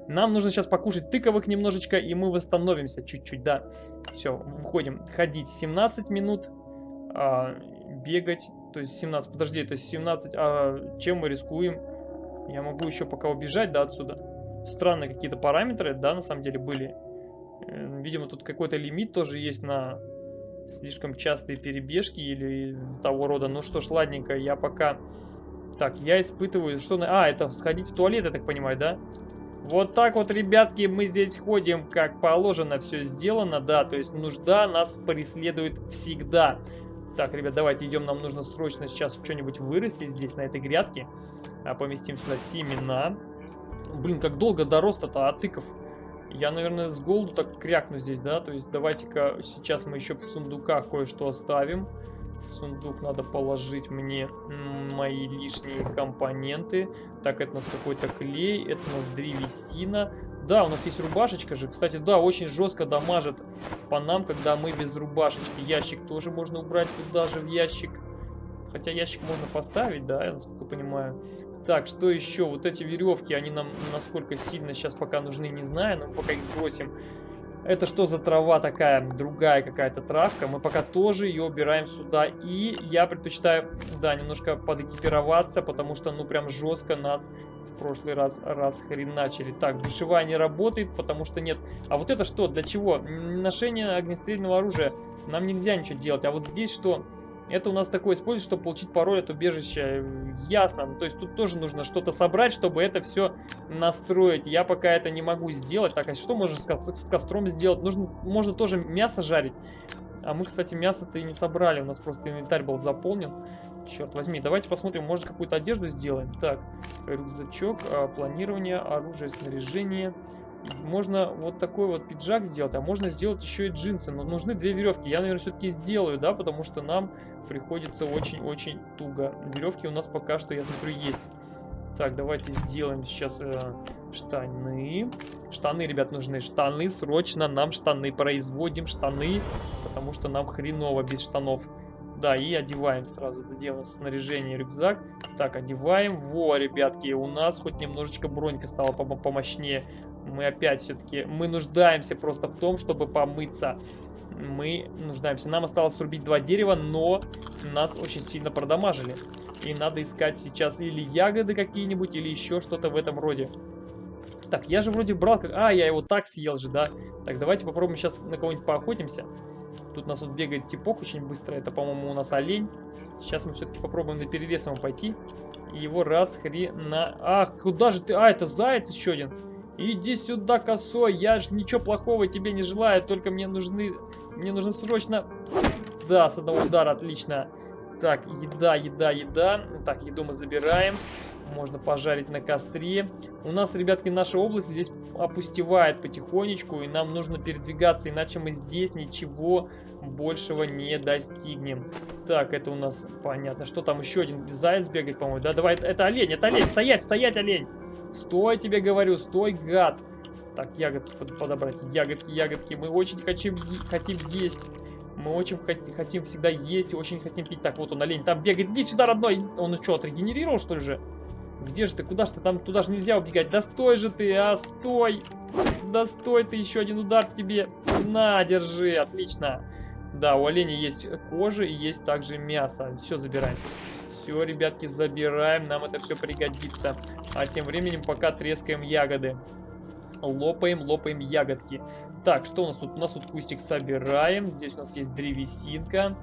Нам нужно сейчас покушать тыковых немножечко, и мы восстановимся чуть-чуть, да. Все, выходим, ходить 17 минут, а, бегать, то есть 17, подожди, то есть 17, а чем мы рискуем? Я могу еще пока убежать, да, отсюда. Странные какие-то параметры, да, на самом деле были. Э, видимо, тут какой-то лимит тоже есть на слишком частые перебежки или того рода. Ну что ж, ладненько, я пока... Так, я испытываю... Что... А, это сходить в туалет, я так понимаю, да? Вот так вот, ребятки, мы здесь ходим, как положено, все сделано, да, то есть нужда нас преследует всегда. Так, ребят, давайте идем, нам нужно срочно сейчас что-нибудь вырастить здесь, на этой грядке. А, поместим сюда семена. Блин, как долго до роста-то, а тыков... Я, наверное, с голоду так крякну здесь, да? То есть давайте-ка сейчас мы еще в сундуках кое-что оставим. В сундук надо положить мне мои лишние компоненты. Так, это у нас какой-то клей, это у нас древесина. Да, у нас есть рубашечка же. Кстати, да, очень жестко дамажит по нам, когда мы без рубашечки. Ящик тоже можно убрать туда же в ящик. Хотя ящик можно поставить, да, я насколько понимаю. Так, что еще? Вот эти веревки, они нам насколько сильно сейчас пока нужны, не знаю, но мы пока их сбросим. Это что за трава такая? Другая какая-то травка. Мы пока тоже ее убираем сюда. И я предпочитаю, да, немножко подэкипироваться, потому что, ну, прям жестко нас в прошлый раз расхреначили. Так, душевая не работает, потому что нет. А вот это что? Для чего? Ношение огнестрельного оружия. Нам нельзя ничего делать. А вот здесь что? Это у нас такое используется, чтобы получить пароль от убежища. Ясно. То есть тут тоже нужно что-то собрать, чтобы это все настроить. Я пока это не могу сделать. Так, а что можно с костром сделать? Нужно, можно тоже мясо жарить. А мы, кстати, мясо-то и не собрали. У нас просто инвентарь был заполнен. Черт возьми, давайте посмотрим, может какую-то одежду сделаем. Так, рюкзачок, а, планирование, оружие, снаряжение. Можно вот такой вот пиджак сделать, а можно сделать еще и джинсы. Но нужны две веревки. Я, наверное, все-таки сделаю, да, потому что нам приходится очень-очень туго. Веревки у нас пока что, я смотрю, есть. Так, давайте сделаем сейчас э, штаны. Штаны, ребят, нужны. Штаны, срочно нам штаны производим. Штаны, потому что нам хреново без штанов. Да, и одеваем сразу. Нас снаряжение, рюкзак. Так, одеваем. Во, ребятки, у нас хоть немножечко бронька стала помощнее. Мы опять все-таки, мы нуждаемся просто в том, чтобы помыться. Мы нуждаемся. Нам осталось срубить два дерева, но нас очень сильно продамажили. И надо искать сейчас или ягоды какие-нибудь, или еще что-то в этом роде. Так, я же вроде брал... Как... А, я его так съел же, да? Так, давайте попробуем сейчас на кого-нибудь поохотимся. Тут у нас вот бегает типок очень быстро. Это, по-моему, у нас олень. Сейчас мы все-таки попробуем на перерез ему пойти. Его раз хрена... Ах, куда же ты? А, это заяц еще один. Иди сюда, косой, я же ничего плохого тебе не желаю, только мне нужны... Мне нужно срочно... Да, с одного удара, отлично. Так, еда, еда, еда. Так, еду мы забираем. Можно пожарить на костре. У нас, ребятки, наша область здесь опустевает потихонечку, и нам нужно передвигаться, иначе мы здесь ничего большего не достигнем. Так, это у нас понятно. Что там еще один заяц бегает, по-моему? Да, давай, это олень, это олень. Стоять, стоять, олень. Стой, тебе говорю, стой, гад. Так, ягодки подобрать. Ягодки, ягодки. Мы очень хотим, хотим есть. Мы очень хотим всегда есть, очень хотим пить. Так, вот он, олень, там бегает. Иди сюда, родной. Он что, отрегенерировал, что ли же? Где же ты? Куда же ты? Там туда же нельзя убегать. Да стой же ты, а, стой. Да стой ты, еще один удар тебе. На, держи, отлично. Да, у оленя есть кожа и есть также мясо. Все забираем. Все, ребятки, забираем. Нам это все пригодится. А тем временем пока трескаем ягоды. Лопаем, лопаем ягодки. Так, что у нас тут? У нас тут кустик собираем. Здесь у нас есть древесинка.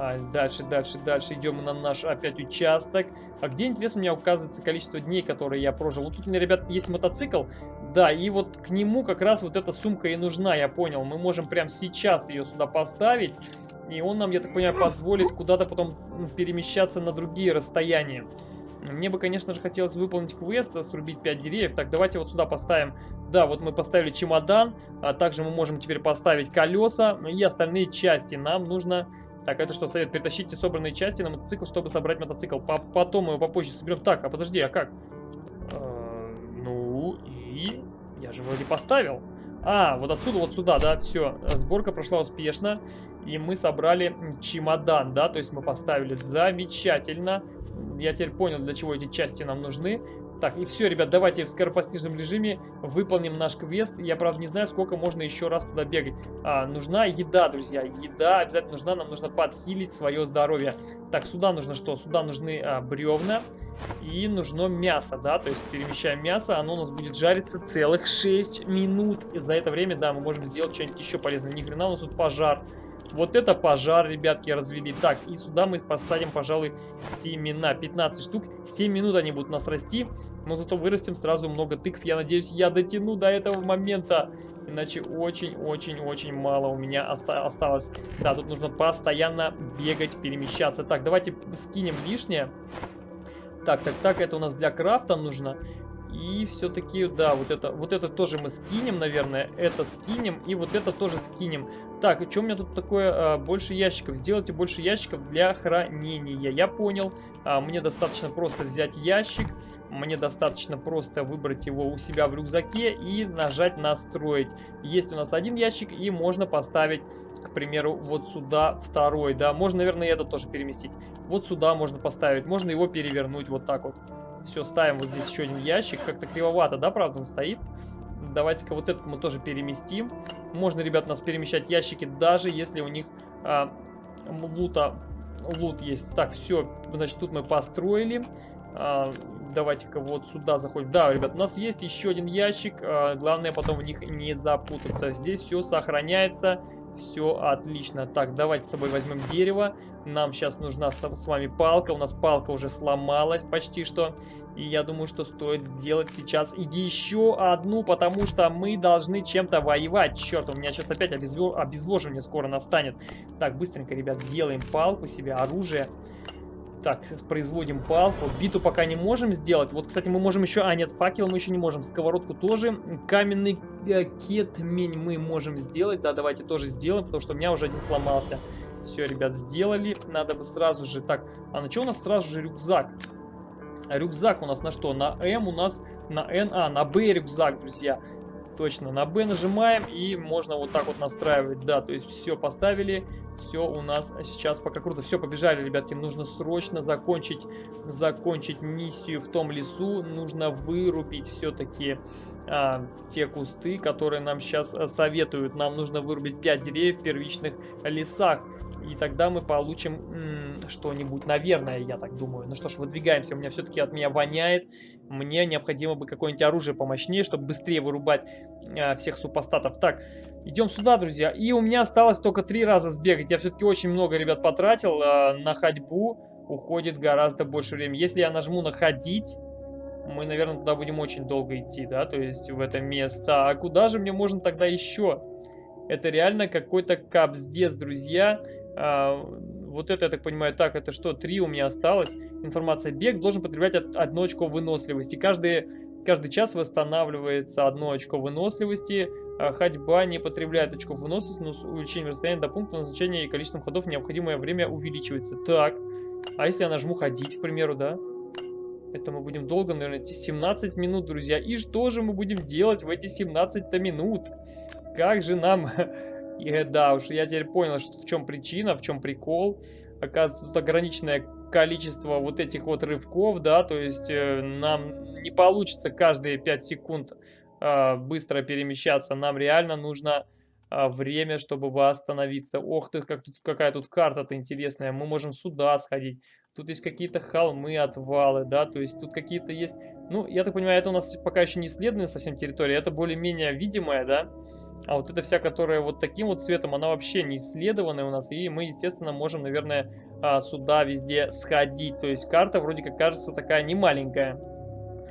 А, дальше, дальше, дальше идем на наш опять участок. А где, интересно, у меня указывается количество дней, которые я прожил. Вот тут у меня, ребят, есть мотоцикл. Да, и вот к нему как раз вот эта сумка и нужна, я понял. Мы можем прямо сейчас ее сюда поставить. И он нам, я так понимаю, позволит куда-то потом перемещаться на другие расстояния. Мне бы, конечно же, хотелось выполнить квест, э, срубить 5 деревьев. Так, давайте вот сюда поставим. Да, вот мы поставили чемодан. А также мы можем теперь поставить колеса и остальные части. Нам нужно... Так, это что, совет? Притащите собранные части на мотоцикл, чтобы собрать мотоцикл. По Потом мы его попозже соберем. Так, а подожди, а как? Э ну и... Я же вроде поставил. А, вот отсюда, вот сюда, да, все. Сборка прошла успешно. И мы собрали чемодан, да, то есть мы поставили замечательно. Я теперь понял, для чего эти части нам нужны. Так, и все, ребят, давайте в скоропостижном режиме выполним наш квест. Я, правда, не знаю, сколько можно еще раз туда бегать. А, нужна еда, друзья. Еда обязательно нужна. Нам нужно подхилить свое здоровье. Так, сюда нужно что? Сюда нужны а, бревна. И нужно мясо, да, то есть перемещаем мясо, оно у нас будет жариться целых 6 минут. И за это время, да, мы можем сделать что-нибудь еще полезное. Ни хрена у нас тут пожар. Вот это пожар, ребятки, развели. Так, и сюда мы посадим, пожалуй, семена. 15 штук. 7 минут они будут нас расти. Но зато вырастим сразу много тыкв. Я надеюсь, я дотяну до этого момента. Иначе очень-очень-очень мало у меня оста осталось. Да, тут нужно постоянно бегать, перемещаться. Так, давайте скинем лишнее. Так, так, так, это у нас для крафта нужно. И все-таки, да, вот это, вот это тоже мы скинем, наверное. Это скинем и вот это тоже скинем. Так, что у меня тут такое? А, больше ящиков. Сделайте больше ящиков для хранения. Я понял. А, мне достаточно просто взять ящик. Мне достаточно просто выбрать его у себя в рюкзаке и нажать настроить. Есть у нас один ящик и можно поставить, к примеру, вот сюда второй. Да, можно, наверное, это тоже переместить. Вот сюда можно поставить. Можно его перевернуть вот так вот. Все, ставим вот здесь еще один ящик. Как-то кривовато, да, правда, он стоит? Давайте-ка вот этот мы тоже переместим. Можно, ребят, у нас перемещать ящики, даже если у них а, лута, лут есть. Так, все, значит, тут мы построили. А, Давайте-ка вот сюда заходим. Да, ребят, у нас есть еще один ящик. А, главное потом в них не запутаться. Здесь все сохраняется. Все отлично. Так, давайте с собой возьмем дерево. Нам сейчас нужна с, вами палка. У нас палка уже сломалась почти что. И я думаю, что стоит сделать сейчас еще одну, потому что мы должны чем-то воевать. Черт, у меня сейчас опять обезвож... обезвоживание скоро настанет. Так, быстренько, ребят, делаем палку себе, оружие. Так, производим палку. Биту пока не можем сделать. Вот, кстати, мы можем еще... А, нет, факел мы еще не можем. Сковородку тоже. Каменный э, кетмень мы можем сделать. Да, давайте тоже сделаем, потому что у меня уже один сломался. Все, ребят, сделали. Надо бы сразу же... Так, а на что у нас сразу же рюкзак? Рюкзак у нас на что? На М у нас на N, а, на Б рюкзак, друзья. Точно, на B нажимаем и можно вот так вот настраивать. Да, то есть все поставили, все у нас сейчас пока круто. Все, побежали, ребятки, нужно срочно закончить, закончить миссию в том лесу. Нужно вырубить все-таки а, те кусты, которые нам сейчас а, советуют. Нам нужно вырубить 5 деревьев в первичных лесах. И тогда мы получим что-нибудь, наверное, я так думаю. Ну что ж, выдвигаемся. У меня все-таки от меня воняет. Мне необходимо бы какое-нибудь оружие помощнее, чтобы быстрее вырубать э, всех супостатов. Так, идем сюда, друзья. И у меня осталось только три раза сбегать. Я все-таки очень много, ребят, потратил э, на ходьбу. Уходит гораздо больше времени. Если я нажму на ходить мы, наверное, туда будем очень долго идти, да, то есть в это место. А куда же мне можно тогда еще? Это реально какой-то капздец, друзья. А, вот это, я так понимаю, так, это что, три у меня осталось. Информация. Бег должен потреблять одно очко выносливости. Каждый, каждый час восстанавливается одно очко выносливости. А ходьба не потребляет очко выносливости, но с увеличением расстояния до пункта назначения и количеством ходов необходимое время увеличивается. Так, а если я нажму ходить, к примеру, да? Это мы будем долго, наверное, 17 минут, друзья. И что же мы будем делать в эти 17 минут? Как же нам И да, уж я теперь понял, что в чем причина, в чем прикол. Оказывается, тут ограниченное количество вот этих вот рывков, да, то есть э, нам не получится каждые 5 секунд э, быстро перемещаться. Нам реально нужно а, время, чтобы восстановиться. Ох ты, как тут, какая тут карта-то интересная. Мы можем сюда сходить. Тут есть какие-то холмы, отвалы, да, то есть тут какие-то есть... Ну, я так понимаю, это у нас пока еще не исследованная совсем территория, это более-менее видимая, да. А вот эта вся, которая вот таким вот цветом, она вообще не исследованная у нас. И мы, естественно, можем, наверное, а, сюда везде сходить. То есть карта вроде как кажется такая не маленькая.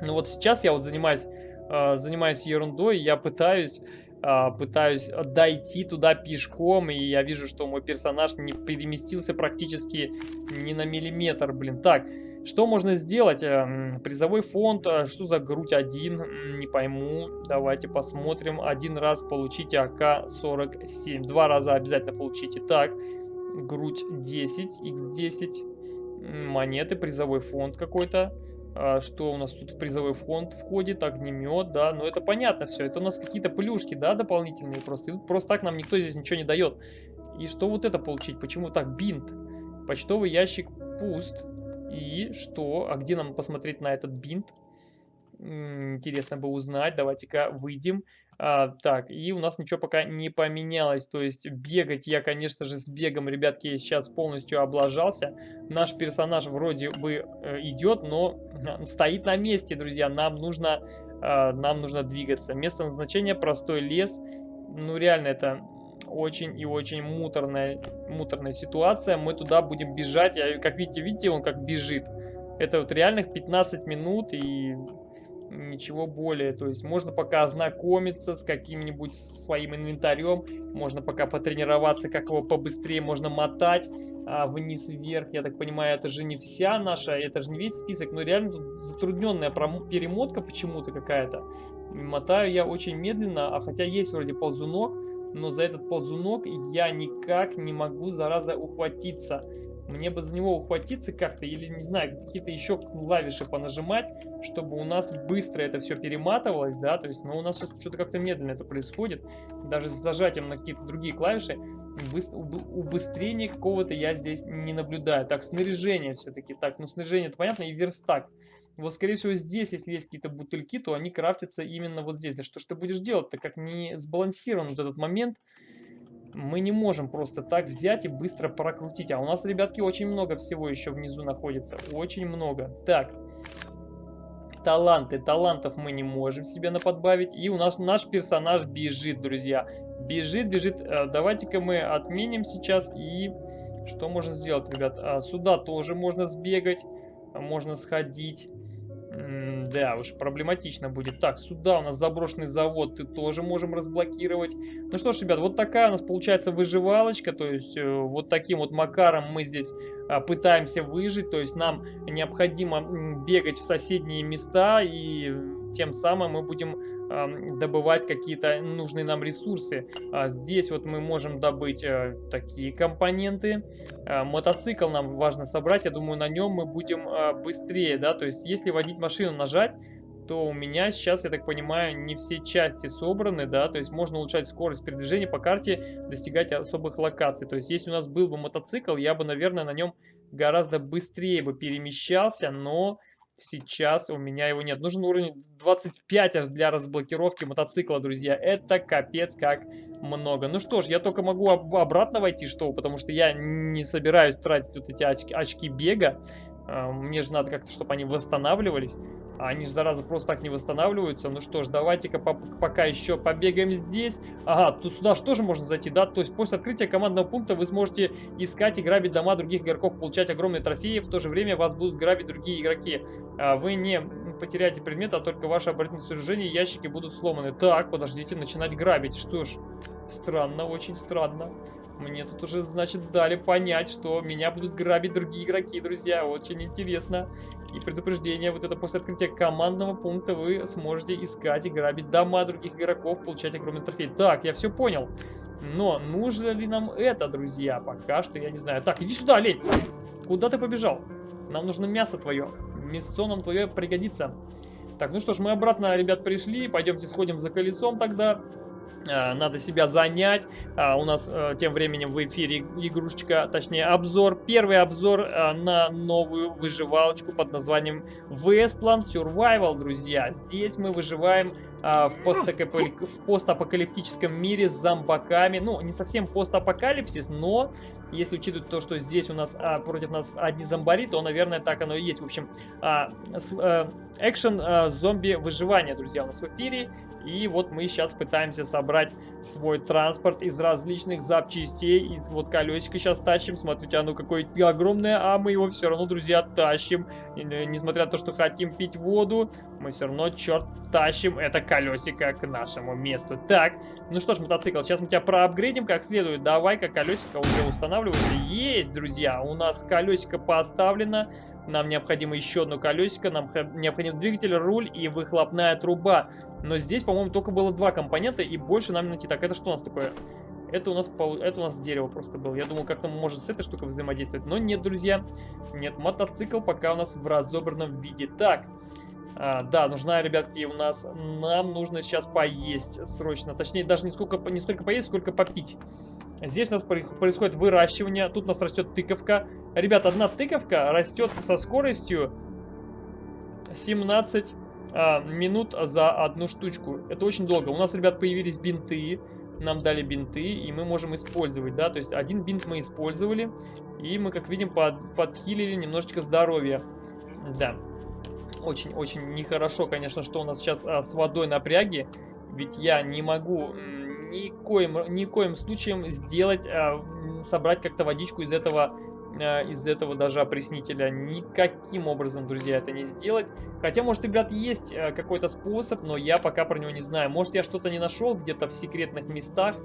Ну вот сейчас я вот занимаюсь, а, занимаюсь ерундой, я пытаюсь пытаюсь дойти туда пешком, и я вижу, что мой персонаж не переместился практически ни на миллиметр, блин. Так, что можно сделать? Эм, призовой фонд, а, что за грудь один? Не пойму. Давайте посмотрим. Один раз получите АК-47. Два раза обязательно получите. Так, грудь 10, X10. Монеты, призовой фонд какой-то. А, что у нас тут в призовой фонд входит, огнемет, да, но это понятно все, это у нас какие-то плюшки, да, дополнительные просто, просто так нам никто здесь ничего не дает. И что вот это получить, почему так, бинт, почтовый ящик пуст, и что, а где нам посмотреть на этот бинт? Интересно бы узнать, давайте-ка выйдем. А, так, и у нас ничего пока не поменялось, то есть бегать я, конечно же, с бегом, ребятки, сейчас полностью облажался. Наш персонаж вроде бы э, идет, но стоит на месте, друзья, нам нужно, э, нам нужно двигаться. Место назначения простой лес, ну реально это очень и очень муторная, муторная ситуация. Мы туда будем бежать, я, как видите, видите, он как бежит. Это вот реальных 15 минут и ничего более. То есть можно пока ознакомиться с каким-нибудь своим инвентарем, можно пока потренироваться, как его побыстрее можно мотать а, вниз-вверх. Я так понимаю, это же не вся наша, это же не весь список, но реально тут затрудненная перемотка почему-то какая-то. Мотаю я очень медленно, а хотя есть вроде ползунок, но за этот ползунок я никак не могу, зараза, ухватиться. Мне бы за него ухватиться как-то или, не знаю, какие-то еще клавиши понажимать, чтобы у нас быстро это все перематывалось, да, то есть, но у нас сейчас что-то как-то медленно это происходит. Даже с зажатием на какие-то другие клавиши убыстрения какого-то я здесь не наблюдаю. Так, снаряжение все-таки. Так, ну снаряжение это понятно, и верстак. Вот, скорее всего, здесь, если есть какие-то бутыльки, то они крафтятся именно вот здесь. Да что ж ты будешь делать-то, как не сбалансирован вот этот момент, мы не можем просто так взять и быстро прокрутить. А у нас, ребятки, очень много всего еще внизу находится. Очень много. Так. Таланты. Талантов мы не можем себе наподбавить. И у нас наш персонаж бежит, друзья. Бежит, бежит. Э, давайте-ка мы отменим сейчас. И что можно сделать, ребят? А, сюда тоже можно сбегать. Можно сходить да, уж проблематично будет. Так, сюда у нас заброшенный завод, ты тоже можем разблокировать. Ну что ж, ребят, вот такая у нас получается выживалочка, то есть э, вот таким вот макаром мы здесь а, пытаемся выжить, то есть нам необходимо бегать в соседние места и тем самым мы будем добывать какие-то нужные нам ресурсы. А здесь вот мы можем добыть э, такие компоненты. Э, мотоцикл нам важно собрать, я думаю, на нем мы будем э, быстрее, да, то есть если водить машину нажать, то у меня сейчас, я так понимаю, не все части собраны, да, то есть можно улучшать скорость передвижения по карте, достигать особых локаций. То есть если у нас был бы мотоцикл, я бы, наверное, на нем гораздо быстрее бы перемещался, но Сейчас у меня его нет. Нужен уровень 25 аж для разблокировки мотоцикла, друзья. Это капец как много. Ну что ж, я только могу об обратно войти, что? Потому что я не собираюсь тратить вот эти очки, очки бега. А, мне же надо как-то, чтобы они восстанавливались. А они же, зараза, просто так не восстанавливаются. Ну что ж, давайте-ка пока еще побегаем здесь. Ага, тут сюда же тоже можно зайти, да? То есть после открытия командного пункта вы сможете искать и грабить дома других игроков, получать огромные трофеи. В то же время вас будут грабить другие игроки. А вы не потеряете предмет, а только ваши оборонительные сооружения и ящики будут сломаны. Так, подождите, начинать грабить. Что ж, странно, очень странно. Мне тут уже, значит, дали понять, что меня будут грабить другие игроки, друзья. Очень интересно. И предупреждение, вот это после открытия командного пункта вы сможете искать и грабить дома других игроков, получать огромный трофей. Так, я все понял. Но нужно ли нам это, друзья? Пока что я не знаю. Так, иди сюда, лень! Куда ты побежал? Нам нужно мясо твое. Мясо нам твое пригодится. Так, ну что ж, мы обратно, ребят, пришли. Пойдемте сходим за колесом тогда. Э, надо себя занять. А у нас э, тем временем в эфире игрушечка, точнее обзор. Первый обзор э, на новую выживалочку под названием Westland Survival, друзья. Здесь мы выживаем в, в постапокалиптическом мире с зомбаками. Ну, не совсем постапокалипсис, но если учитывать то, что здесь у нас а, против нас одни зомбари, то, наверное, так оно и есть. В общем, а, а, экшен а, зомби выживания, друзья, у нас в эфире. И вот мы сейчас пытаемся собрать свой транспорт из различных запчастей. Из вот колесика сейчас тащим. Смотрите, оно какое огромное, а мы его все равно, друзья, тащим. И, э, несмотря на то, что хотим пить воду, мы все равно, черт, тащим это колесико к нашему месту. Так, ну что ж, мотоцикл, сейчас мы тебя проапгрейдим как следует. Давай-ка колесико уже устанавливается. Есть, друзья, у нас колесико поставлено. Нам необходимо еще одно колесико, нам необходим двигатель, руль и выхлопная труба. Но здесь, по-моему, только было два компонента и больше нам найти. Так, это что у нас такое? Это у нас, это у нас дерево просто было. Я думал, как-то может с этой штукой взаимодействовать. Но нет, друзья. Нет, мотоцикл пока у нас в разобранном виде. Так, а, да, нужна, ребятки, у нас... Нам нужно сейчас поесть срочно. Точнее, даже не, сколько, не столько поесть, сколько попить. Здесь у нас происходит выращивание. Тут у нас растет тыковка. Ребят, одна тыковка растет со скоростью 17 а, минут за одну штучку. Это очень долго. У нас, ребят, появились бинты. Нам дали бинты, и мы можем использовать, да. То есть один бинт мы использовали, и мы, как видим, под, подхилили немножечко здоровья. Да. Очень-очень нехорошо, конечно, что у нас сейчас а, с водой напряги. Ведь я не могу никоим, никоим случаем сделать, а, собрать как-то водичку из этого из этого даже опреснителя. Никаким образом, друзья, это не сделать. Хотя, может, ребят, есть а, какой-то способ, но я пока про него не знаю. Может, я что-то не нашел где-то в секретных местах,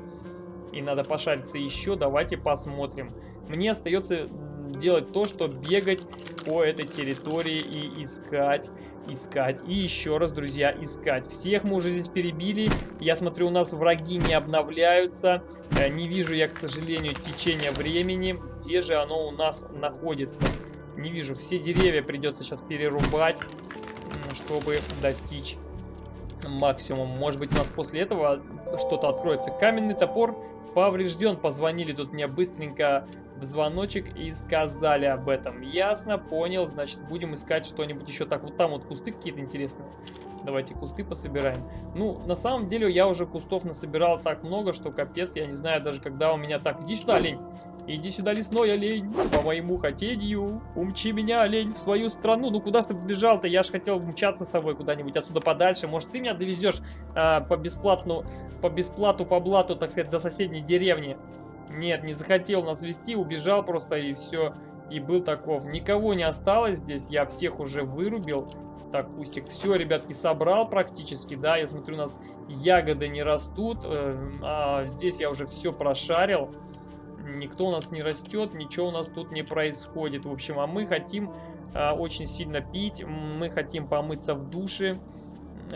и надо пошариться еще. Давайте посмотрим. Мне остается делать то, что бегать по этой территории и искать, искать. И еще раз, друзья, искать. Всех мы уже здесь перебили. Я смотрю, у нас враги не обновляются. Э, не вижу я, к сожалению, течения времени. Где же оно у нас находится? Не вижу. Все деревья придется сейчас перерубать, чтобы достичь максимум. Может быть, у нас после этого что-то откроется. Каменный топор поврежден. Позвонили тут мне быстренько в звоночек и сказали об этом. Ясно, понял, значит будем искать что-нибудь еще. Так, вот там вот кусты какие-то интересные. Давайте кусты пособираем. Ну, на самом деле я уже кустов насобирал так много, что капец, я не знаю даже когда у меня... Так, иди сюда, олень. Иди сюда, лесной олень, по моему хотению. Умчи меня, олень, в свою страну. Ну, куда ты побежал-то? Я ж хотел умчаться с тобой куда-нибудь отсюда подальше. Может, ты меня довезешь а, по бесплатну, по бесплату, по блату, так сказать, до соседней деревни. Нет, не захотел нас вести, убежал просто и все. И был таков. Никого не осталось здесь, я всех уже вырубил. Так, кустик, все, ребятки, собрал практически, да, я смотрю, у нас ягоды не растут, э, а здесь я уже все прошарил. Никто у нас не растет, ничего у нас тут не происходит. В общем, а мы хотим э, очень сильно пить, мы хотим помыться в душе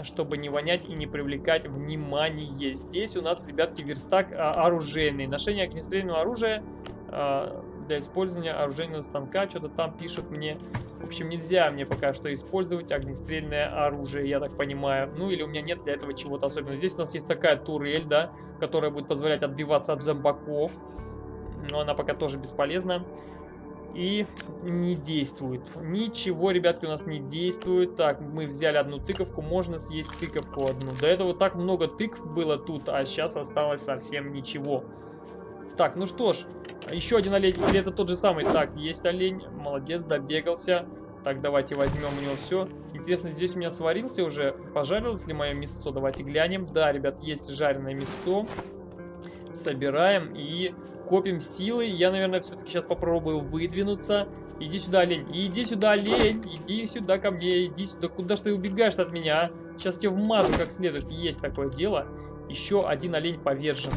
чтобы не вонять и не привлекать внимание. Здесь у нас, ребятки, верстак а, оружейный. Ношение огнестрельного оружия а, для использования оружейного станка. Что-то там пишут мне. В общем, нельзя мне пока что использовать огнестрельное оружие, я так понимаю. Ну, или у меня нет для этого чего-то особенного. Здесь у нас есть такая турель, да, которая будет позволять отбиваться от зомбаков. Но она пока тоже бесполезна и не действует. Ничего, ребятки, у нас не действует. Так, мы взяли одну тыковку, можно съесть тыковку одну. До этого так много тыкв было тут, а сейчас осталось совсем ничего. Так, ну что ж, еще один олень, или это тот же самый? Так, есть олень, молодец, добегался. Так, давайте возьмем у него все. Интересно, здесь у меня сварился уже, пожарилось ли мое мясо? Давайте глянем. Да, ребят, есть жареное мясо. Собираем и копим силы. Я, наверное, все-таки сейчас попробую выдвинуться. Иди сюда, олень. Иди сюда, олень. Иди сюда ко мне. Иди сюда. Куда ж ты убегаешь от меня, а? Сейчас тебе вмажу как следует. Есть такое дело. Еще один олень повержен.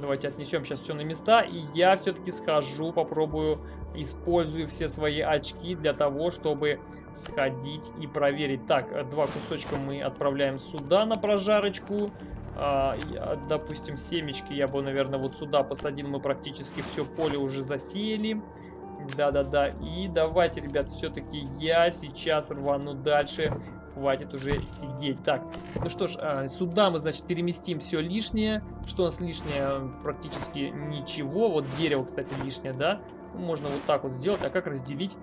Давайте отнесем сейчас все на места. И я все-таки схожу, попробую, использую все свои очки для того, чтобы сходить и проверить. Так, два кусочка мы отправляем сюда на прожарочку. А, допустим, семечки я бы, наверное, вот сюда посадил. Мы практически все поле уже засеяли. Да-да-да. И давайте, ребят, все-таки я сейчас рвану дальше хватит уже сидеть. Так, ну что ж, а, сюда мы, значит, переместим все лишнее. Что у нас лишнее? Практически ничего. Вот дерево, кстати, лишнее, да? Можно вот так вот сделать. А как разделить?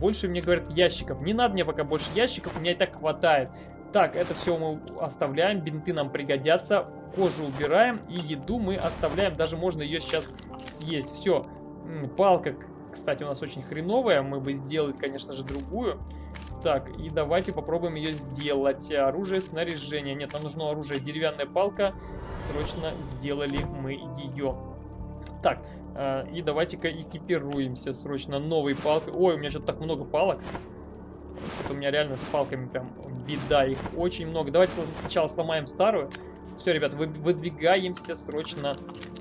Больше мне говорят ящиков. Не надо мне пока больше ящиков, у меня и так хватает. Так, это все мы оставляем, бинты нам пригодятся, кожу убираем и еду мы оставляем, даже можно ее сейчас съесть. Все, палка, кстати, у нас очень хреновая, мы бы сделали, конечно же, другую. Так, и давайте попробуем ее сделать. Оружие, снаряжение. Нет, нам нужно оружие. Деревянная палка. Срочно сделали мы ее. Так, э, и давайте-ка экипируемся срочно новой палкой. Ой, у меня что-то так много палок. Что-то у меня реально с палками прям беда. Их очень много. Давайте сначала сломаем старую. Все, ребят, вы, выдвигаемся срочно.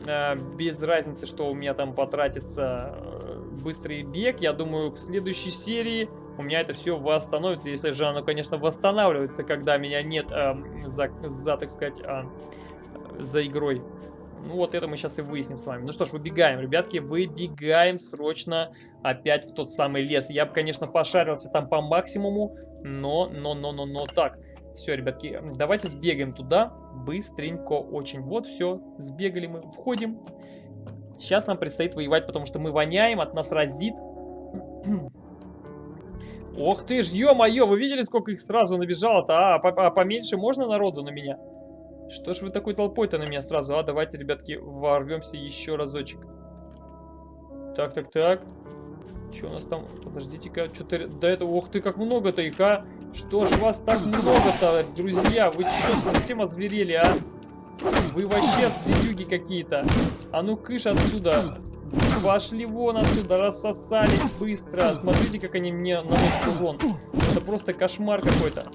Э, без разницы, что у меня там потратится э, быстрый бег. Я думаю, к следующей серии у меня это все восстановится. Если же оно, конечно, восстанавливается, когда меня нет э, за, за, так сказать, э, за игрой. Ну вот это мы сейчас и выясним с вами. Ну что ж, выбегаем, ребятки, выбегаем срочно опять в тот самый лес. Я бы, конечно, пошарился там по максимуму, но, но, но, но, но, так. Все, ребятки, давайте сбегаем туда быстренько очень. Вот, все, сбегали мы, входим. Сейчас нам предстоит воевать, потому что мы воняем, от нас разит. Ох ты ж, ё-моё, вы видели, сколько их сразу набежало-то? А, а поменьше можно народу на меня? Что ж вы такой толпой-то на меня сразу? А, давайте, ребятки, ворвемся еще разочек. Так, так, так. Что у нас там? Подождите-ка, что-то до этого... Ох ты, как много-то их, а! Что ж вас так много-то, друзья? Вы что, совсем озверели, а? Вы вообще зверюги какие-то. А ну, кыш отсюда. Пошли вон отсюда, рассосались быстро. Смотрите, как они мне наносят урон. Это просто кошмар какой-то.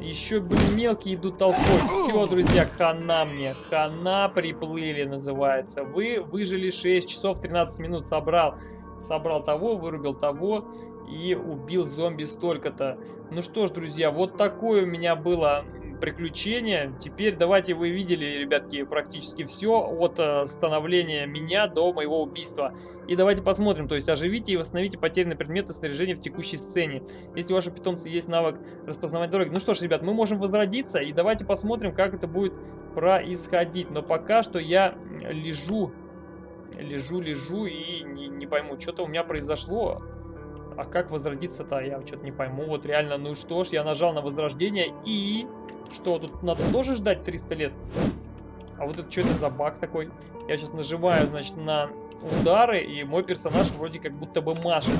Еще, блин, мелкие идут толпой. Все, друзья, хана мне. Хана приплыли, называется. Вы выжили 6 часов 13 минут. Собрал. Собрал того, вырубил того и убил зомби столько-то. Ну что ж, друзья, вот такое у меня было приключения. Теперь давайте вы видели, ребятки, практически все от э, становления меня до моего убийства. И давайте посмотрим, то есть оживите и восстановите потерянные предметы снаряжения в текущей сцене. Если у вашего питомца есть навык распознавать дороги. Ну что ж, ребят, мы можем возродиться и давайте посмотрим, как это будет происходить. Но пока что я лежу, лежу, лежу и не, не пойму, что-то у меня произошло. А как возродиться-то, я что-то не пойму. Вот реально, ну что ж, я нажал на возрождение и... Что, тут надо тоже ждать 300 лет? А вот это что это за баг такой? Я сейчас нажимаю, значит, на удары, и мой персонаж вроде как будто бы машет.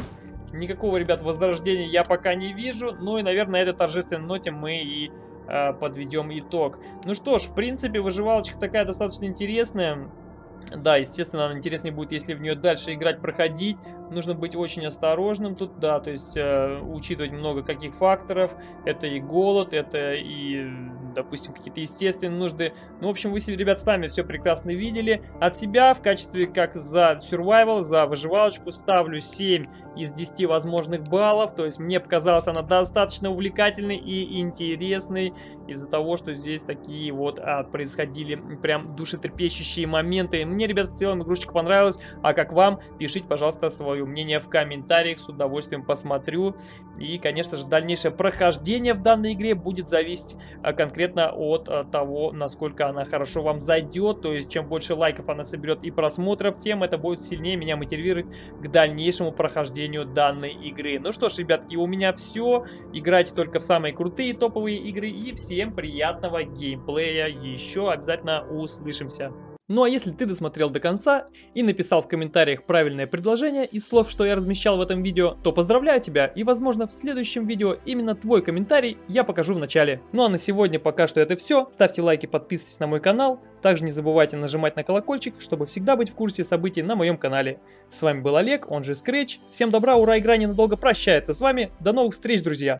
Никакого, ребят, возрождения я пока не вижу. Ну и, наверное, на этой торжественной ноте мы и э, подведем итог. Ну что ж, в принципе, выживалочка такая достаточно интересная. Да, естественно, интереснее будет, если в нее дальше играть, проходить. Нужно быть очень осторожным тут, да, то есть э, учитывать много каких факторов. Это и голод, это и, допустим, какие-то естественные нужды. Ну, в общем, вы себе, ребят, сами все прекрасно видели. От себя в качестве, как за survival, за выживалочку, ставлю 7 из 10 возможных баллов. То есть мне показалась она достаточно увлекательной и интересной из-за того, что здесь такие вот а, происходили прям душетрепещущие моменты. Мне, ребят, в целом игрушечка понравилась. А как вам? Пишите, пожалуйста, свое мнение в комментариях. С удовольствием посмотрю. И, конечно же, дальнейшее прохождение в данной игре будет зависеть а, конкретно от а, того, насколько она хорошо вам зайдет. То есть, чем больше лайков она соберет и просмотров, тем это будет сильнее меня мотивировать к дальнейшему прохождению данной игры. Ну что ж, ребятки, у меня все. Играйте только в самые крутые топовые игры. И всем приятного геймплея. Еще обязательно услышимся. Ну а если ты досмотрел до конца и написал в комментариях правильное предложение из слов, что я размещал в этом видео, то поздравляю тебя и возможно в следующем видео именно твой комментарий я покажу в начале. Ну а на сегодня пока что это все. Ставьте лайки, подписывайтесь на мой канал. Также не забывайте нажимать на колокольчик, чтобы всегда быть в курсе событий на моем канале. С вами был Олег, он же Scratch. Всем добра, ура, игра ненадолго прощается с вами. До новых встреч, друзья!